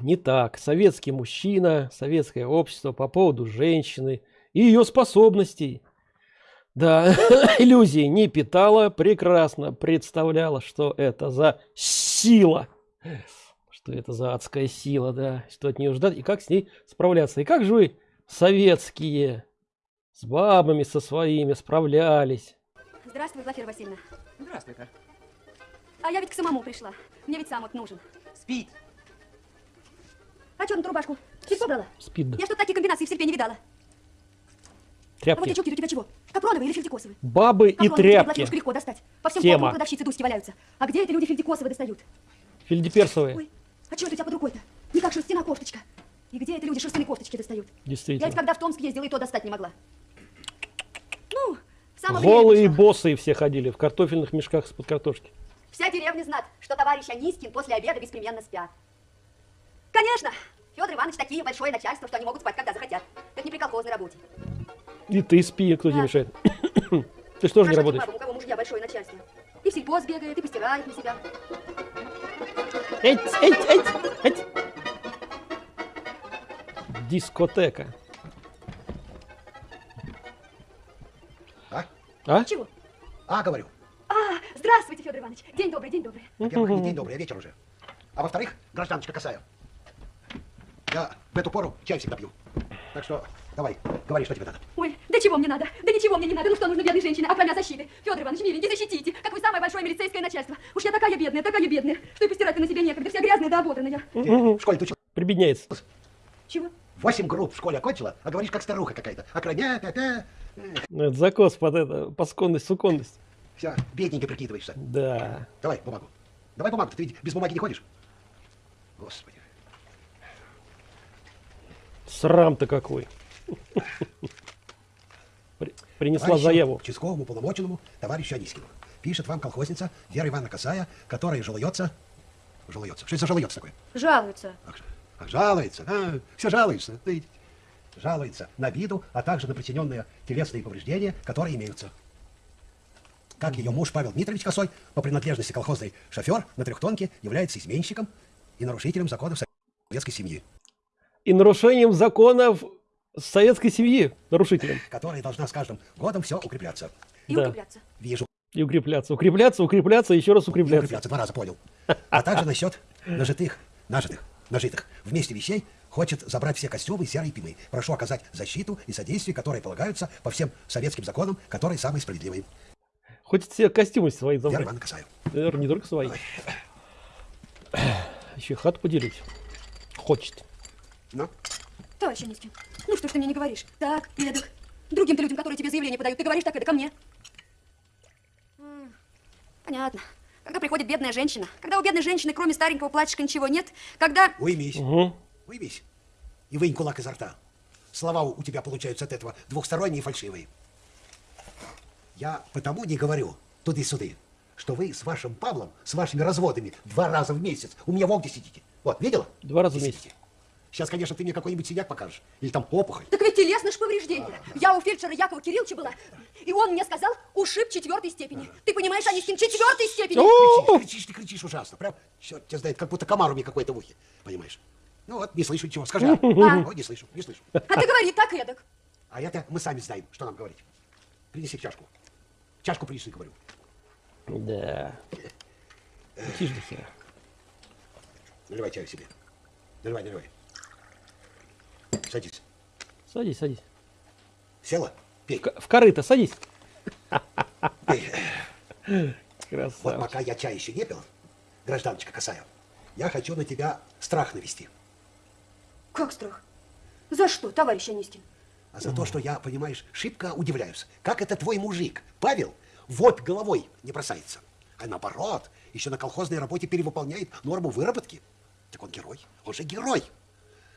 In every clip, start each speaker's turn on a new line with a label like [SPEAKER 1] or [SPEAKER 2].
[SPEAKER 1] Не так. Советский мужчина, советское общество по поводу женщины и ее способностей. Да, иллюзии не питала, прекрасно представляла, что это за сила. Что это за адская сила, да, что от нее ждать и как с ней справляться. И как же вы, советские, с бабами со своими справлялись?
[SPEAKER 2] Здравствуй, Глафира Васильевна.
[SPEAKER 3] Здравствуй-ка.
[SPEAKER 2] А я ведь к самому пришла. Мне ведь сам вот нужен.
[SPEAKER 3] Спит.
[SPEAKER 2] А ту рубашку? Ты собрала?
[SPEAKER 1] Спид.
[SPEAKER 2] Я что таких комбинаций в серпе не видала. А вот
[SPEAKER 1] Тряпки.
[SPEAKER 2] эти чулки у тебя чего? Капроновые или фельдикосовые?
[SPEAKER 1] Бабы и
[SPEAKER 2] Капроновые тебе
[SPEAKER 1] тряпки.
[SPEAKER 2] платьюшку легко достать. По всем
[SPEAKER 1] Тема.
[SPEAKER 2] полкам продавщицы тусти валяются. А где эти люди фельдикосовые достают?
[SPEAKER 1] Фельдеперсовые.
[SPEAKER 2] Ой, а что это у тебя под рукой-то? Не как шерстяная кофточка. И где это люди шерстяные кофточки достают? Я ведь
[SPEAKER 1] Действительно.
[SPEAKER 2] когда в Томск ездила, и то достать не могла. Ну, в самом
[SPEAKER 1] Голые и
[SPEAKER 2] деле,
[SPEAKER 1] босые все ходили в картофельных мешках из-под картошки.
[SPEAKER 2] Вся деревня знает, что товарищ Анискин после обеда беспременно спят. Конечно, Федор Иванович такие большое начальство, что они могут спать, когда захотят. Это не при колхозной работе.
[SPEAKER 1] И ты спи, кто тебе
[SPEAKER 2] Да.
[SPEAKER 1] мешает. Ты что же не работаешь?
[SPEAKER 2] бабам, у кого мужья большое начальство. И в сельпо сбегает, и постирает на себя.
[SPEAKER 1] Эть, эть, эть, эть. Дискотека.
[SPEAKER 4] А?
[SPEAKER 1] А?
[SPEAKER 2] Чего?
[SPEAKER 4] А, говорю.
[SPEAKER 2] А, здравствуйте, Федор Иванович. День добрый, день добрый.
[SPEAKER 4] Во-первых, не день добрый, а вечер уже. А во-вторых, гражданочка Касаев. Я в эту пору чай всегда пью. Так что давай, говори, что тебе надо.
[SPEAKER 2] Ой, да чего мне надо? Да ничего мне не надо. Ну что нужно бедной женщине, окромя защиты? Федор Иванович, миленький, защитите. Как вы самое большое милицейское начальство. Уж я такая бедная, такая бедная, что и постирать на себе некогда. Вся грязная да ободранная.
[SPEAKER 4] Ты в школе ты что,
[SPEAKER 1] Прибедняется.
[SPEAKER 2] Чего?
[SPEAKER 4] восемь групп в школе окончила, а говоришь, как старуха какая-то. Окромя, пя-пя.
[SPEAKER 1] Ну, Это закос под это, посконность, суконность.
[SPEAKER 4] Все, бедненько прикидываешься.
[SPEAKER 1] Да.
[SPEAKER 4] Давай бумагу. Давай бумагу, ты ведь без бумаги не ходишь. Господи.
[SPEAKER 1] Срам-то какой. При- Принесла
[SPEAKER 4] Товарищу
[SPEAKER 1] заяву.
[SPEAKER 4] Участковому полномоченному товарищу Анискину. Пишет вам колхозница Вера Ивановна Косая, которая жалуется... Жалуется. Что это за жалуется такое?
[SPEAKER 2] Жалуются.
[SPEAKER 4] Ах, жалуется. А, все жалуются. Жалуется на обиду, а также на причиненные телесные повреждения, которые имеются. Как ее муж Павел Дмитриевич Косой, по принадлежности колхозный шофер на трехтонке, является изменщиком и нарушителем законов советской семьи,
[SPEAKER 1] И нарушением законов советской семьи нарушителем.
[SPEAKER 4] которая должна с каждым годом все укрепляться.
[SPEAKER 2] И
[SPEAKER 1] Да.
[SPEAKER 2] укрепляться.
[SPEAKER 4] Вижу.
[SPEAKER 1] И укрепляться, укрепляться, укрепляться, еще раз
[SPEAKER 4] И
[SPEAKER 1] укрепляться.
[SPEAKER 4] укрепляться, два раза понял. А также насчет нажитых, нажитых, нажитых вместе вещей хочет забрать все костюмы серой пимы. Прошу оказать защиту и содействие, которые полагаются по всем советским законам, которые самые справедливые.
[SPEAKER 1] Хочет все костюмы свои забрать.
[SPEAKER 4] Ивановна Касаев.
[SPEAKER 1] Наверное, не только свои. Еще и хату поделить. Хочет.
[SPEAKER 4] Ну,
[SPEAKER 2] Товарищ Анискин, ну что ж ты мне не говоришь? Так, эдак. Другим-то людям, которые тебе заявление подают, ты говоришь так, это ко мне. Понятно. Когда приходит бедная женщина, когда у бедной женщины, кроме старенького платьишка, ничего нет, когда...
[SPEAKER 4] уймись,
[SPEAKER 1] Угу.
[SPEAKER 4] уймись. И вынь кулак изо рта. Слова у тебя получаются от этого двухсторонние и фальшивые. Я потому не говорю туды-суды, что вы с вашим Павлом, с вашими разводами два раза в месяц у меня в Огде сидите. Вот, видела?
[SPEAKER 1] Два раза в месяц.
[SPEAKER 4] Сейчас, конечно, ты мне какой-нибудь синяк покажешь. Или там опухоль.
[SPEAKER 2] Так ведь телесное ж повреждение. Я у фельдшера Якова Кирилловича была, и он мне сказал, ушиб четвертой степени. Ты понимаешь, Анискин, четвертой степени.
[SPEAKER 4] Кричишь, кричишь, ты кричишь ужасно. Прям, черт тебя знает, как будто комар у меня какой-то в ухе. Понимаешь? Ну вот, не слышу ничего. Скажи. а. Ну, не слышу, не слышу.
[SPEAKER 2] А ты говори так эдак.
[SPEAKER 4] А это мы сами знаем, что нам говорить. Принеси чашку. Чашку принеси, говорю.
[SPEAKER 1] Да. Тише до хера.
[SPEAKER 4] Наливай чаю себе. Наливай, наливай. Садись.
[SPEAKER 1] Садись, садись.
[SPEAKER 4] Села? Пей.
[SPEAKER 1] К- В корыто садись.
[SPEAKER 4] Пей. Вот
[SPEAKER 1] Красавчик.
[SPEAKER 4] пока я чай еще не пил, гражданочка Касаев, я хочу на тебя страх навести.
[SPEAKER 2] Как страх? За что, товарищ Анискин?
[SPEAKER 4] А за то, что я, понимаешь, шибко удивляюсь. Как это твой мужик, Павел, вот головой не бросается, а наоборот, еще на колхозной работе перевыполняет норму выработки. Так он герой, он же герой.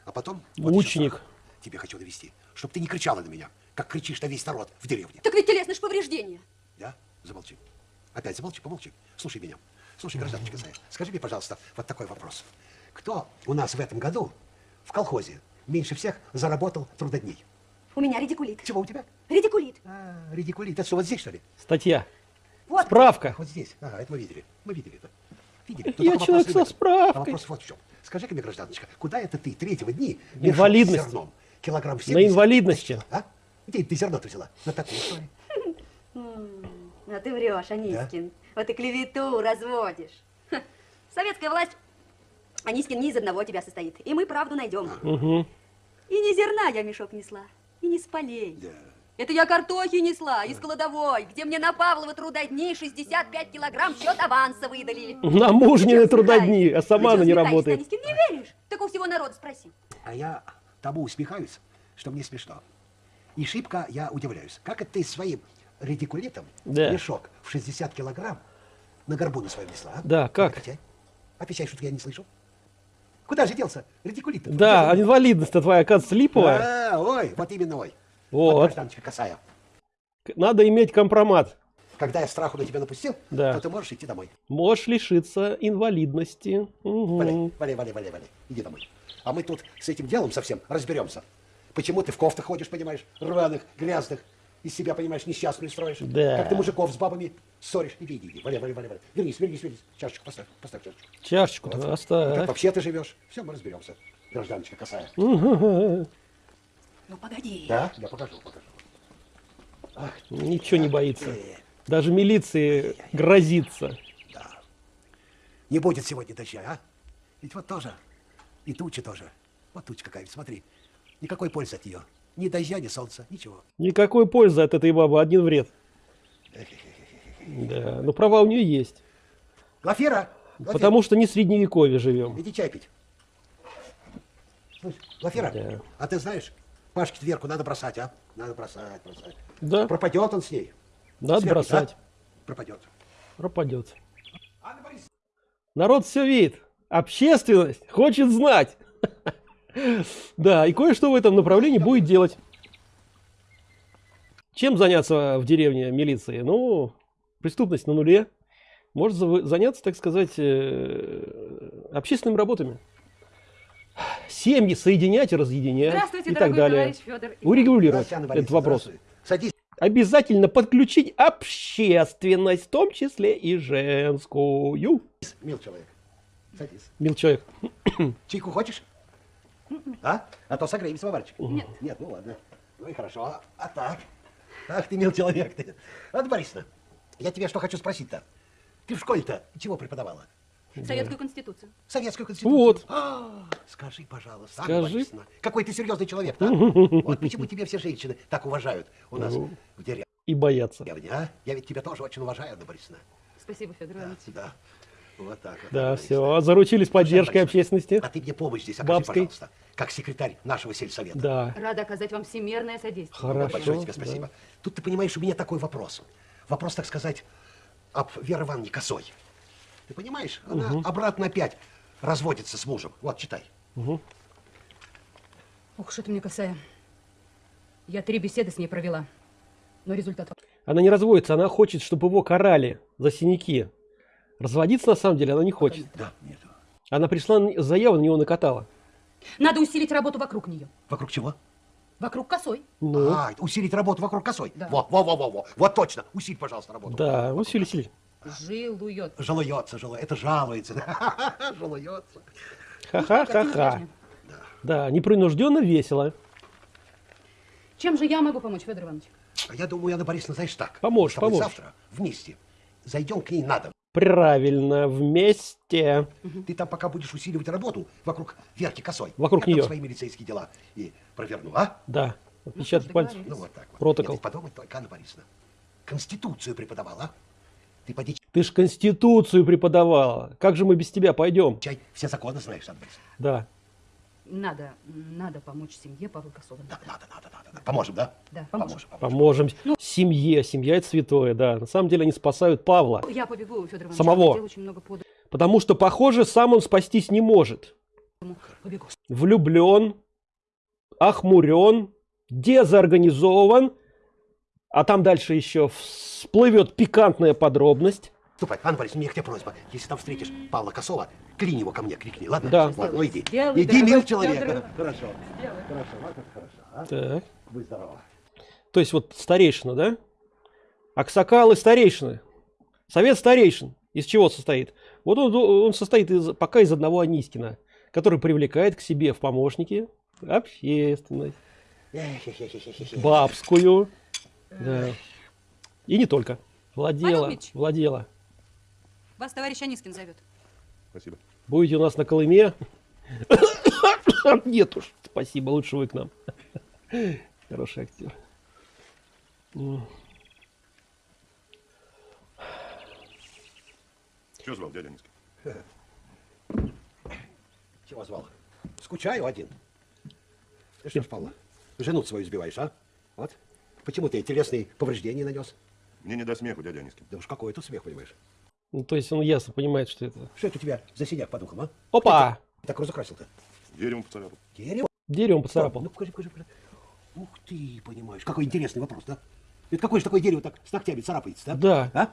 [SPEAKER 4] А потом... вот
[SPEAKER 1] Ученик.
[SPEAKER 4] Тебе хочу довести, чтобы ты не кричала на меня, как кричишь на весь народ в деревне.
[SPEAKER 2] Так ведь телесное ж повреждение.
[SPEAKER 4] Да? Замолчи. Опять замолчи, помолчи. Слушай меня. Слушай, гражданочка Зая, скажи мне, пожалуйста, вот такой вопрос. Кто у нас в этом году в колхозе меньше всех заработал трудодней?
[SPEAKER 2] У меня редикулит.
[SPEAKER 4] Чего у тебя?
[SPEAKER 2] Редикулит.
[SPEAKER 4] А, редикулит. Это что, вот здесь, что ли?
[SPEAKER 1] Статья.
[SPEAKER 2] Вот.
[SPEAKER 1] Справка.
[SPEAKER 4] Вот здесь. Ага, это мы видели. Мы видели это. Видели.
[SPEAKER 1] Я
[SPEAKER 4] только
[SPEAKER 1] человек со справкой.
[SPEAKER 4] А вопрос вот в чем. Скажи-ка мне, гражданочка, куда это ты третьего дни
[SPEAKER 1] Инвалидность.
[SPEAKER 4] зерном? Килограмм
[SPEAKER 1] На
[SPEAKER 4] 70?
[SPEAKER 1] инвалидности.
[SPEAKER 4] А? Где ты зерно-то взяла? На такую, что ли?
[SPEAKER 2] А ты врешь, Анискин. Вот и клевету разводишь. Ха, Советская власть, Анискин, не из одного тебя состоит. И мы правду найдем.
[SPEAKER 1] Угу.
[SPEAKER 2] И не зерна я мешок несла, и не с полей.
[SPEAKER 4] Да.
[SPEAKER 2] Это я картохи несла из кладовой, где мне на Павлова трудодней 65 килограмм счет аванса выдали.
[SPEAKER 1] На мужнины трудодни, а сама
[SPEAKER 2] Ты
[SPEAKER 1] она не работает.
[SPEAKER 2] Анискин, не веришь? Так у всего народа спроси.
[SPEAKER 4] А я тому усмехаюсь, что мне смешно. И шибко я удивляюсь. Как это ты своим редикулитом
[SPEAKER 1] Да.
[SPEAKER 4] мешок в 60 килограмм на горбу на своем несла? а?
[SPEAKER 1] Да, как?
[SPEAKER 4] Отвечай. Отвечай, что я не слышу. Куда же делся редикулит?
[SPEAKER 1] Да, а инвалидность-то твоя, оказывается, липовая.
[SPEAKER 4] А, ой, вот именно ой.
[SPEAKER 1] Вот.
[SPEAKER 4] гражданочка Косая.
[SPEAKER 1] К- Надо иметь компромат.
[SPEAKER 4] Когда я страху на тебя напустил,
[SPEAKER 1] Да.
[SPEAKER 4] то ты можешь идти домой.
[SPEAKER 1] Можешь лишиться инвалидности. Мгм.
[SPEAKER 4] Валяй, валяй, валяй, валяй, валяй. Иди домой. А мы тут с этим делом совсем разберемся. Почему ты в кофтах ходишь, понимаешь, рваных, грязных, из себя, понимаешь, несчастную строишь.
[SPEAKER 1] Да.
[SPEAKER 4] Как ты мужиков с бабами ссоришь. Иди, иди, иди. Валяй, валяй, валяй, валяй. Вернись, вернись, вернись. Чашечку поставь, поставь чашечку.
[SPEAKER 1] Чашечку-то
[SPEAKER 4] Вот. Как
[SPEAKER 1] оставь.
[SPEAKER 4] вообще ты живешь? Все, мы разберемся. Гражданочка Косая.
[SPEAKER 2] Ну, погоди.
[SPEAKER 4] Да? Я покажу, покажу. Ах,
[SPEAKER 1] Ничего не боится. Даже милиции грозится.
[SPEAKER 4] Не будет сегодня дождя, а? Ведь вот тоже. И туча тоже. Вот туча какая, смотри. Никакой пользы от нее. Ни дождя, ни солнца, ничего.
[SPEAKER 1] Никакой пользы от этой бабы, один вред. Да, но права у нее есть.
[SPEAKER 4] Глафира! Глафира,
[SPEAKER 1] Потому что не в средневековье живем.
[SPEAKER 4] Иди чай пить. Слушай, Глафира,
[SPEAKER 1] Да.
[SPEAKER 4] а ты знаешь, Пашке дверку надо бросать, а? Надо бросать, бросать.
[SPEAKER 1] Да,
[SPEAKER 4] Пропадет он с ней.
[SPEAKER 1] надо
[SPEAKER 4] Сверху,
[SPEAKER 1] бросать.
[SPEAKER 4] да? Пропадет.
[SPEAKER 1] Пропадет. Народ все видит. Общественность хочет знать. Да, и кое-что в этом направлении будет делать. Чем заняться в деревне милиции? Ну, преступность на нуле. Может заняться, так сказать, э, общественными работами. Семьи соединять и разъединять
[SPEAKER 2] Здравствуйте,
[SPEAKER 1] и так
[SPEAKER 2] дорогой
[SPEAKER 1] далее.
[SPEAKER 2] Федор.
[SPEAKER 1] Урегулировать этот вопрос. Обязательно подключить общественность, в том числе и женскую.
[SPEAKER 4] Мил человек. Садись.
[SPEAKER 1] Мил человек.
[SPEAKER 4] Чайку хочешь? А? А то согреемся, Варчик. Нет. Нет, ну ладно. Ну и хорошо. А, а так? Ах ты, мил человек ты. Анна Борисовна, я тебя что хочу спросить-то? Ты в школе-то чего преподавала?
[SPEAKER 2] Советскую конституцию.
[SPEAKER 4] Советскую конституцию?
[SPEAKER 1] Вот.
[SPEAKER 4] А, скажи, пожалуйста, Анна
[SPEAKER 1] Скажи.
[SPEAKER 4] Борисовна, какой ты серьезный человек, да? Вот почему тебя все женщины так уважают у нас
[SPEAKER 1] Ну.
[SPEAKER 4] в деревне,
[SPEAKER 1] И бояться.
[SPEAKER 4] а? Я ведь тебя тоже очень уважаю, Анна Борисовна.
[SPEAKER 2] Спасибо, Федор
[SPEAKER 4] Да,
[SPEAKER 2] Иванович.
[SPEAKER 4] да. Вот так вот.
[SPEAKER 1] Да, все,
[SPEAKER 4] Борисовна.
[SPEAKER 1] заручились поддержкой
[SPEAKER 4] Борисовна,
[SPEAKER 1] общественности.
[SPEAKER 4] А ты мне помощь здесь окажи,
[SPEAKER 1] Бабской.
[SPEAKER 4] пожалуйста, как секретарь нашего сельсовета.
[SPEAKER 1] Да,
[SPEAKER 2] Рада оказать вам всемирное содействие.
[SPEAKER 1] хорошо.
[SPEAKER 4] Большое тебе
[SPEAKER 1] да.
[SPEAKER 4] спасибо. Тут ты понимаешь, у меня такой вопрос. Вопрос, так сказать, об Вере Ивановне Косой. Ты понимаешь, она обратно опять разводится с мужем. Вот, читай.
[SPEAKER 2] Ох, что ты мне касая. Я три беседы с ней провела. Но результат...
[SPEAKER 1] Она не разводится, она хочет, чтобы его карали за синяки. Разводиться на самом деле она не хочет.
[SPEAKER 4] Да, нет.
[SPEAKER 1] Она пришла заяву на него накатала.
[SPEAKER 2] Надо усилить работу вокруг нее.
[SPEAKER 4] Вокруг чего?
[SPEAKER 2] Вокруг косой.
[SPEAKER 1] Ну,
[SPEAKER 4] А, усилить работу вокруг косой.
[SPEAKER 2] Да.
[SPEAKER 4] Во, во, во, во, во. Вот точно. Усиль, пожалуйста, работу.
[SPEAKER 1] да,
[SPEAKER 4] Вокруг
[SPEAKER 1] усили,
[SPEAKER 4] косой.
[SPEAKER 1] усили.
[SPEAKER 2] Жилует.
[SPEAKER 4] Жалуется, жалуется. Это жалуется. Жалуется.
[SPEAKER 1] Ха-ха-ха-ха. Да, непринужденно весело.
[SPEAKER 2] Чем же я могу помочь, Федор Иванович?
[SPEAKER 4] А я думаю, Анна Борисовна, знаешь так.
[SPEAKER 1] Поможешь, поможешь.
[SPEAKER 4] завтра вместе зайдем к ней на дом.
[SPEAKER 1] Правильно, вместе.
[SPEAKER 4] Ты там пока будешь усиливать работу вокруг Верки Косой.
[SPEAKER 1] Вокруг
[SPEAKER 4] Я
[SPEAKER 1] неё.
[SPEAKER 4] свои милицейские дела и проверну, а?
[SPEAKER 1] Да, отпечатать пальцев.
[SPEAKER 4] Ну вот так вот.
[SPEAKER 1] Протокол.
[SPEAKER 4] Нет, ты подумай только, Анна Борисовна. Конституцию преподавала, а? Ты поди
[SPEAKER 1] Ты ж Конституцию преподавала. Как же мы без тебя пойдем?
[SPEAKER 4] чай, все законы знаешь, Анна.
[SPEAKER 1] Да.
[SPEAKER 2] Надо, надо помочь семье Павла Косова.
[SPEAKER 4] Да, надо, надо, надо, надо. Поможем, да?
[SPEAKER 2] Да, поможем.
[SPEAKER 1] Поможем. Семье. Семья это святое, да. На самом деле они спасают Павла.
[SPEAKER 2] Я побегу, Федор Иванович.
[SPEAKER 1] Самого.
[SPEAKER 2] Очень много подано.
[SPEAKER 1] Потому что, похоже, сам он спастись не может.
[SPEAKER 2] Побегу.
[SPEAKER 1] Влюблен, охмурен, дезорганизован. А там дальше еще всплывет пикантная подробность.
[SPEAKER 4] Ступай, Анна Борисовна, у меня к тебе просьба. Если там встретишь Павла Косова, клинь его ко мне, крикни, ладно?
[SPEAKER 1] Да.
[SPEAKER 4] Ладно, ну иди.
[SPEAKER 2] Сделай,
[SPEAKER 4] иди,
[SPEAKER 2] дорогой
[SPEAKER 4] мил человек. Хорошо. Хорошо, вот это хорошо. А?
[SPEAKER 1] Так.
[SPEAKER 4] Будь здорова.
[SPEAKER 1] То есть вот старейшина, да? Аксакалы старейшины. Совет старейшин. Из чего состоит? Вот он, он состоит из, пока из одного Анискина, который привлекает к себе в помощники общественность, бабскую, да. и не только. Владела,
[SPEAKER 3] Павел Ильич.
[SPEAKER 1] владела.
[SPEAKER 3] Вас товарищ Анискин зовет.
[SPEAKER 5] Спасибо.
[SPEAKER 1] Будете у нас на Колыме? Нет уж, спасибо, лучше вы к нам. Хороший актер. М.
[SPEAKER 5] Чего звал дядя Низкий?
[SPEAKER 4] Чего звал? Скучаю один. Ты что ж, Павла, жену свою сбиваешь, а? Вот. Почему ты телесные повреждения нанес?
[SPEAKER 5] Мне не до смеху, дядя Низкий.
[SPEAKER 4] Да уж какой тут смех, понимаешь?
[SPEAKER 1] Ну, то есть он ясно понимает, что это...
[SPEAKER 4] Что это у тебя за синяк по духам, а?
[SPEAKER 1] Опа!
[SPEAKER 4] Так разукрасил-то?
[SPEAKER 5] Деревом поцарапал.
[SPEAKER 4] Дерево?
[SPEAKER 1] Деревом поцарапал.
[SPEAKER 4] Ну, покажи, покажи, покажи. Ух ты, понимаешь, какой интересный вопрос, да? Это какое же такое дерево так с ногтями царапается, да?
[SPEAKER 1] Да.
[SPEAKER 4] А?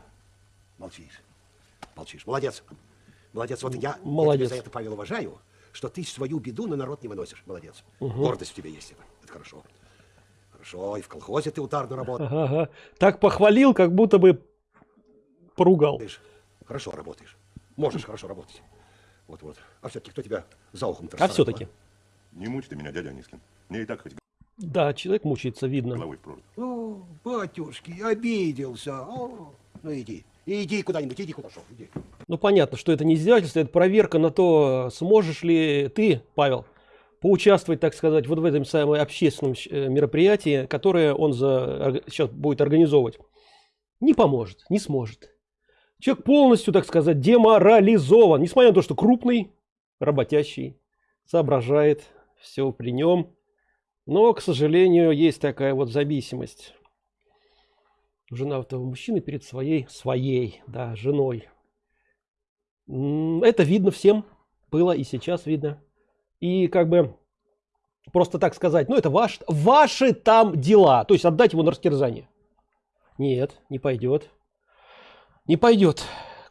[SPEAKER 4] Молчишь. Молчишь. Молодец. Молодец. Вот я, я
[SPEAKER 1] Молодец.
[SPEAKER 4] тебя за это, Павел, уважаю, что ты свою беду на народ не выносишь. Молодец. Гордость в тебе есть это. Это хорошо. Хорошо. И в колхозе ты утарно работаешь.
[SPEAKER 1] Ага, ага. Так похвалил, как будто бы поругал.
[SPEAKER 4] Хорошо работаешь. Можешь хорошо работать. Вот-вот. А все-таки кто тебя за ухом
[SPEAKER 1] А все-таки.
[SPEAKER 5] Не мучь ты меня, дядя Низкин. Мне и так хоть
[SPEAKER 1] Да, человек мучается, видно.
[SPEAKER 5] головой в прорубь.
[SPEAKER 4] О, батюшки, обиделся. О, ну иди. Иди куда-нибудь, иди куда шел. Иди.
[SPEAKER 1] Ну, понятно, что это не издевательство, это проверка на то, сможешь ли ты, Павел, поучаствовать, так сказать, вот в этом самом общественном э, мероприятии, которое он за, сейчас будет организовывать. Не поможет, не сможет. Человек полностью, так сказать, деморализован, несмотря на то, что крупный, работящий, соображает, все при нем. Но, к сожалению, есть такая вот зависимость у женатого мужчины перед своей, своей, да, женой. Это видно всем, было и сейчас видно. И как бы просто так сказать, ну это ваш, ваши там дела, то есть отдать его на растерзание. Нет, не пойдет. Не пойдет.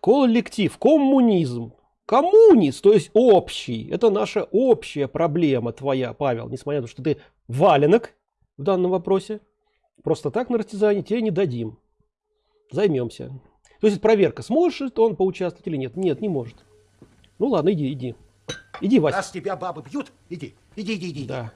[SPEAKER 1] Коллектив, коммунизм, коммунист, то есть общий. Это наша общая проблема твоя, Павел, несмотря на то, что ты валенок в данном вопросе. Просто так на растерзание тебе не дадим. Займемся. То есть проверка, сможет он поучаствовать или нет. Нет, не может. Ну ладно, иди, иди. Иди, Вася.
[SPEAKER 4] Раз тебя бабы бьют, иди. Иди, иди, иди.
[SPEAKER 1] Да.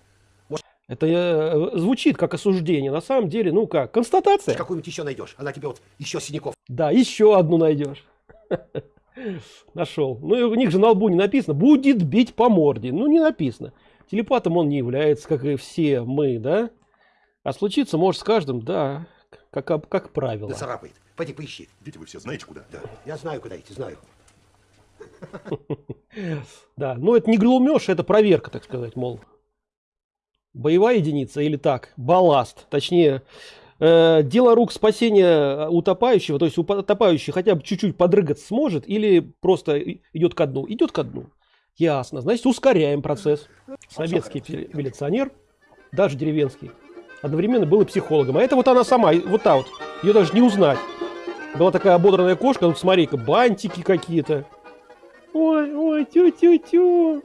[SPEAKER 1] Это э, звучит как осуждение. На самом деле, ну как, констатация.
[SPEAKER 4] Какую-нибудь еще найдешь. Она тебе вот еще синяков.
[SPEAKER 1] Да, еще одну найдешь. Нашел. Ну и у них же на лбу не написано. Будет бить по морде. Ну не написано. Телепатом он не является, как и все мы, да? А случиться может с каждым, да, как, как правило.
[SPEAKER 4] Да царапает. Пойди поищи.
[SPEAKER 5] Идите вы все, знаете куда?
[SPEAKER 4] Да. Я знаю, куда идти, знаю.
[SPEAKER 1] Да, но это не глумеж, это проверка, так сказать, мол. Боевая единица или так, балласт, точнее, э, дело рук спасения утопающего, то есть утопающий хотя бы чуть-чуть подрыгаться сможет или просто идет ко дну? Идет ко дну. Ясно, значит ускоряем процесс. Советский милиционер, даже деревенский, одновременно был и психологом. А это вот она сама, вот та вот, ее даже не узнать. Была такая ободранная кошка, ну смотри-ка, бантики какие-то. Ой, ой, тю-тю-тю.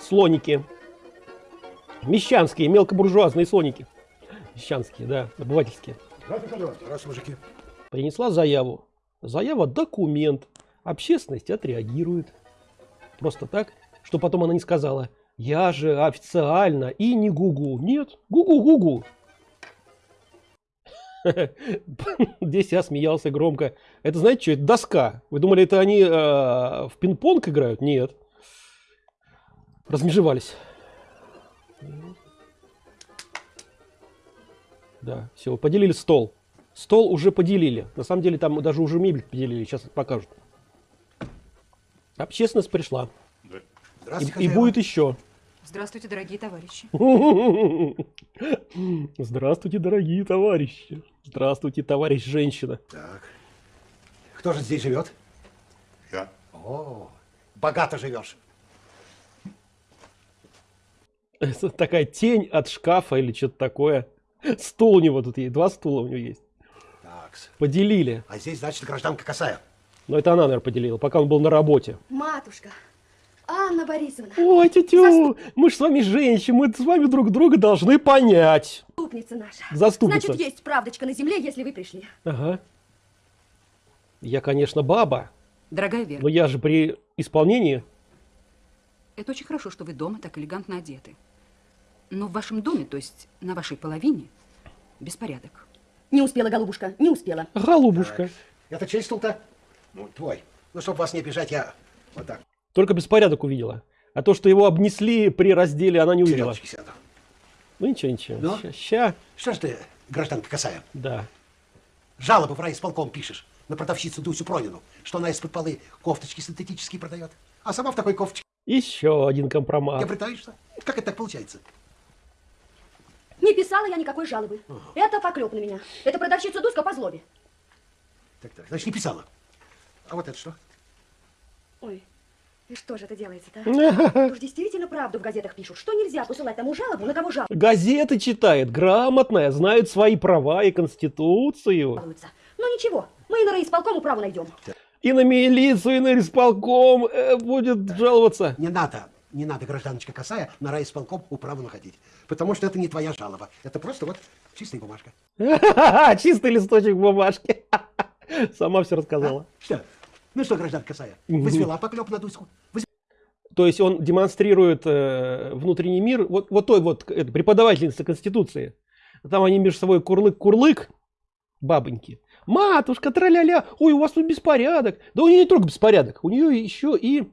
[SPEAKER 1] Слоники. Мещанские, мелкобуржуазные слоники. Мещанские, да, обывательские.
[SPEAKER 4] Раз, мужики.
[SPEAKER 1] Принесла заяву. Заява – документ. Общественность отреагирует. Просто так, что потом она не сказала, я же официально и не гугу. Нет, гугу-гугу. Здесь я смеялся громко. Это знаете что? Это доска. Вы думали, это они э, в пинг-понг играют? Нет. Размежевались. Да, все, поделили стол. Стол уже поделили. На самом деле там даже уже мебель поделили. Сейчас покажут. Общественность пришла. И, и будет еще.
[SPEAKER 3] Здравствуйте, дорогие товарищи.
[SPEAKER 1] Здравствуйте, дорогие товарищи. Здравствуйте, товарищ женщина.
[SPEAKER 4] Так. Кто же здесь живет?
[SPEAKER 5] Я.
[SPEAKER 4] О, богато живешь.
[SPEAKER 1] Это такая тень от шкафа или что-то такое. Стул у него тут есть. Два стула у него есть.
[SPEAKER 4] Так.
[SPEAKER 1] Поделили.
[SPEAKER 4] А здесь, значит, гражданка Косая.
[SPEAKER 1] Но это она, наверное, поделила, пока он был на работе.
[SPEAKER 2] Матушка, Анна Борисовна,
[SPEAKER 1] Ой, тетю, мы же с вами женщины, мы с вами друг друга должны понять.
[SPEAKER 2] заступница наша.
[SPEAKER 1] Заступница.
[SPEAKER 2] Значит, есть правдочка на земле, если вы пришли.
[SPEAKER 1] Ага. Я, конечно, баба,
[SPEAKER 3] Дорогая Вера,
[SPEAKER 1] но я же при исполнении
[SPEAKER 3] Это очень хорошо, что вы дома так элегантно одеты. Но в вашем доме, то есть на вашей половине, беспорядок.
[SPEAKER 2] Не успела, голубушка, не успела.
[SPEAKER 1] Голубушка.
[SPEAKER 4] Это чей стул-то? Ну, твой. Ну, чтобы вас не обижать, я вот так.
[SPEAKER 1] Только беспорядок увидела. А то, что его обнесли при разделе, она не увидела.
[SPEAKER 4] Сяду.
[SPEAKER 1] Ну ничего, ничего.
[SPEAKER 4] Ну?
[SPEAKER 1] Ща, ща.
[SPEAKER 4] Что ж ты, гражданка Касая,
[SPEAKER 1] Да.
[SPEAKER 4] жалобу в райисполком пишешь на продавщицу Дусю Пронину, что она из-под полы кофточки синтетические продает, а сама в такой кофточке
[SPEAKER 1] Еще один компромат.
[SPEAKER 4] не притаишься? Как это так получается?
[SPEAKER 2] Не писала я никакой жалобы. Это поклеп на меня. Это продавщица Дуська по злобе.
[SPEAKER 4] Так, так, значит, не писала. А вот это что?
[SPEAKER 2] Ой, и что же это делается-то? а? Уж действительно правду в газетах пишут, что нельзя посылать тому жалобу, на кого
[SPEAKER 1] Газеты читает, грамотная, знает свои права и конституцию.
[SPEAKER 2] Но ничего, мы и на райисполком управу найдем.
[SPEAKER 1] И на милицию, и на исполком э, будет жаловаться.
[SPEAKER 4] Не надо, не надо, гражданочка Касая, на райисполком управу находить. Потому что это не твоя жалоба. Это просто вот чистая бумажка.
[SPEAKER 1] Чистый листочек бумажки. Сама все рассказала.
[SPEAKER 4] Что? Ну что, гражданка Касая, возвела поклеп на Дуську?
[SPEAKER 1] То есть он демонстрирует э, внутренний мир вот, вот той вот э, преподавательницы Конституции. Там они между собой курлык-курлык, бабоньки. Матушка, траля-ля, ой, у вас тут беспорядок. Да у нее не только беспорядок, у нее еще и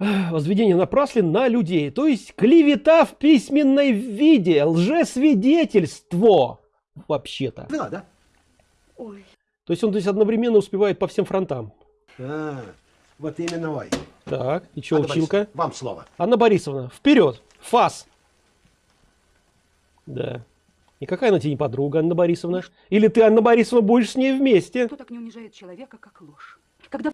[SPEAKER 1] возведение напраслен на людей. То есть клевета в письменной виде, лжесвидетельство вообще-то.
[SPEAKER 4] Возвела, да?
[SPEAKER 2] Ой,
[SPEAKER 1] То есть он здесь одновременно успевает по всем фронтам.
[SPEAKER 4] А, вот именно ой.
[SPEAKER 1] Так, и что,
[SPEAKER 4] Анна
[SPEAKER 1] училка?
[SPEAKER 4] Борисовна, Вам слово.
[SPEAKER 1] Анна Борисовна, вперед! Фас! Да. И какая она тебе не подруга, Анна Борисовна? Или ты, Анна Борисовна, будешь с ней вместе?
[SPEAKER 3] Кто так не унижает человека, как ложь? Когда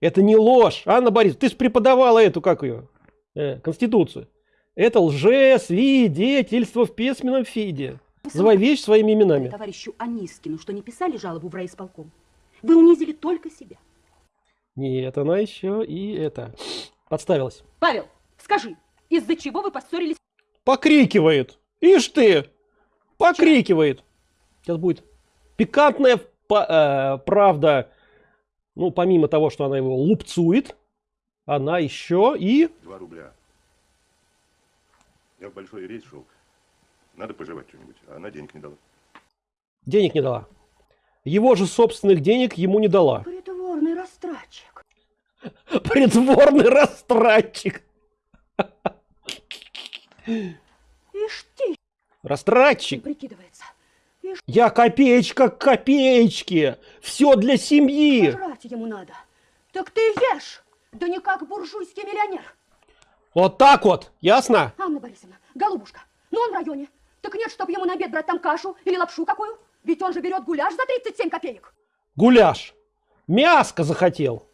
[SPEAKER 1] Это не ложь, Анна Борисовна. Ты же преподавала эту, как ее, э, Конституцию. Это лжесвидетельство в письменном фиде. Называй вещь своими именами.
[SPEAKER 6] товарищу Анискину, что не писали жалобу в райисполком. Вы унизили только себя.
[SPEAKER 1] Нет, она еще и это, подставилась.
[SPEAKER 6] Павел, скажи, из-за чего вы поссорились?
[SPEAKER 1] Покрикивает. Ишь ты! Покрикивает. Сейчас будет пикантная э, правда. Ну, помимо того, что она его лупцует, она еще и...
[SPEAKER 5] Два рубля. Я в большой рейс шел. Надо пожевать что-нибудь, а она денег не дала.
[SPEAKER 1] денег не дала. Его же собственных денег ему не дала.
[SPEAKER 2] притворный растратчик.
[SPEAKER 1] Притворный растратчик.
[SPEAKER 2] Ишь ты,
[SPEAKER 1] Растратчик.
[SPEAKER 2] прикидывается. Ишь,
[SPEAKER 1] Я копеечка к копеечке. Все для семьи.
[SPEAKER 2] жрать ему надо. Так ты ешь, да не как буржуйский миллионер.
[SPEAKER 1] Вот так вот. Ясно?
[SPEAKER 2] Анна Борисовна, голубушка, ну он в районе. Так нет, чтоб ему на обед брать там кашу или лапшу какую. Ведь он же берет гуляш за 37 копеек.
[SPEAKER 1] Гуляш. Мяско захотел.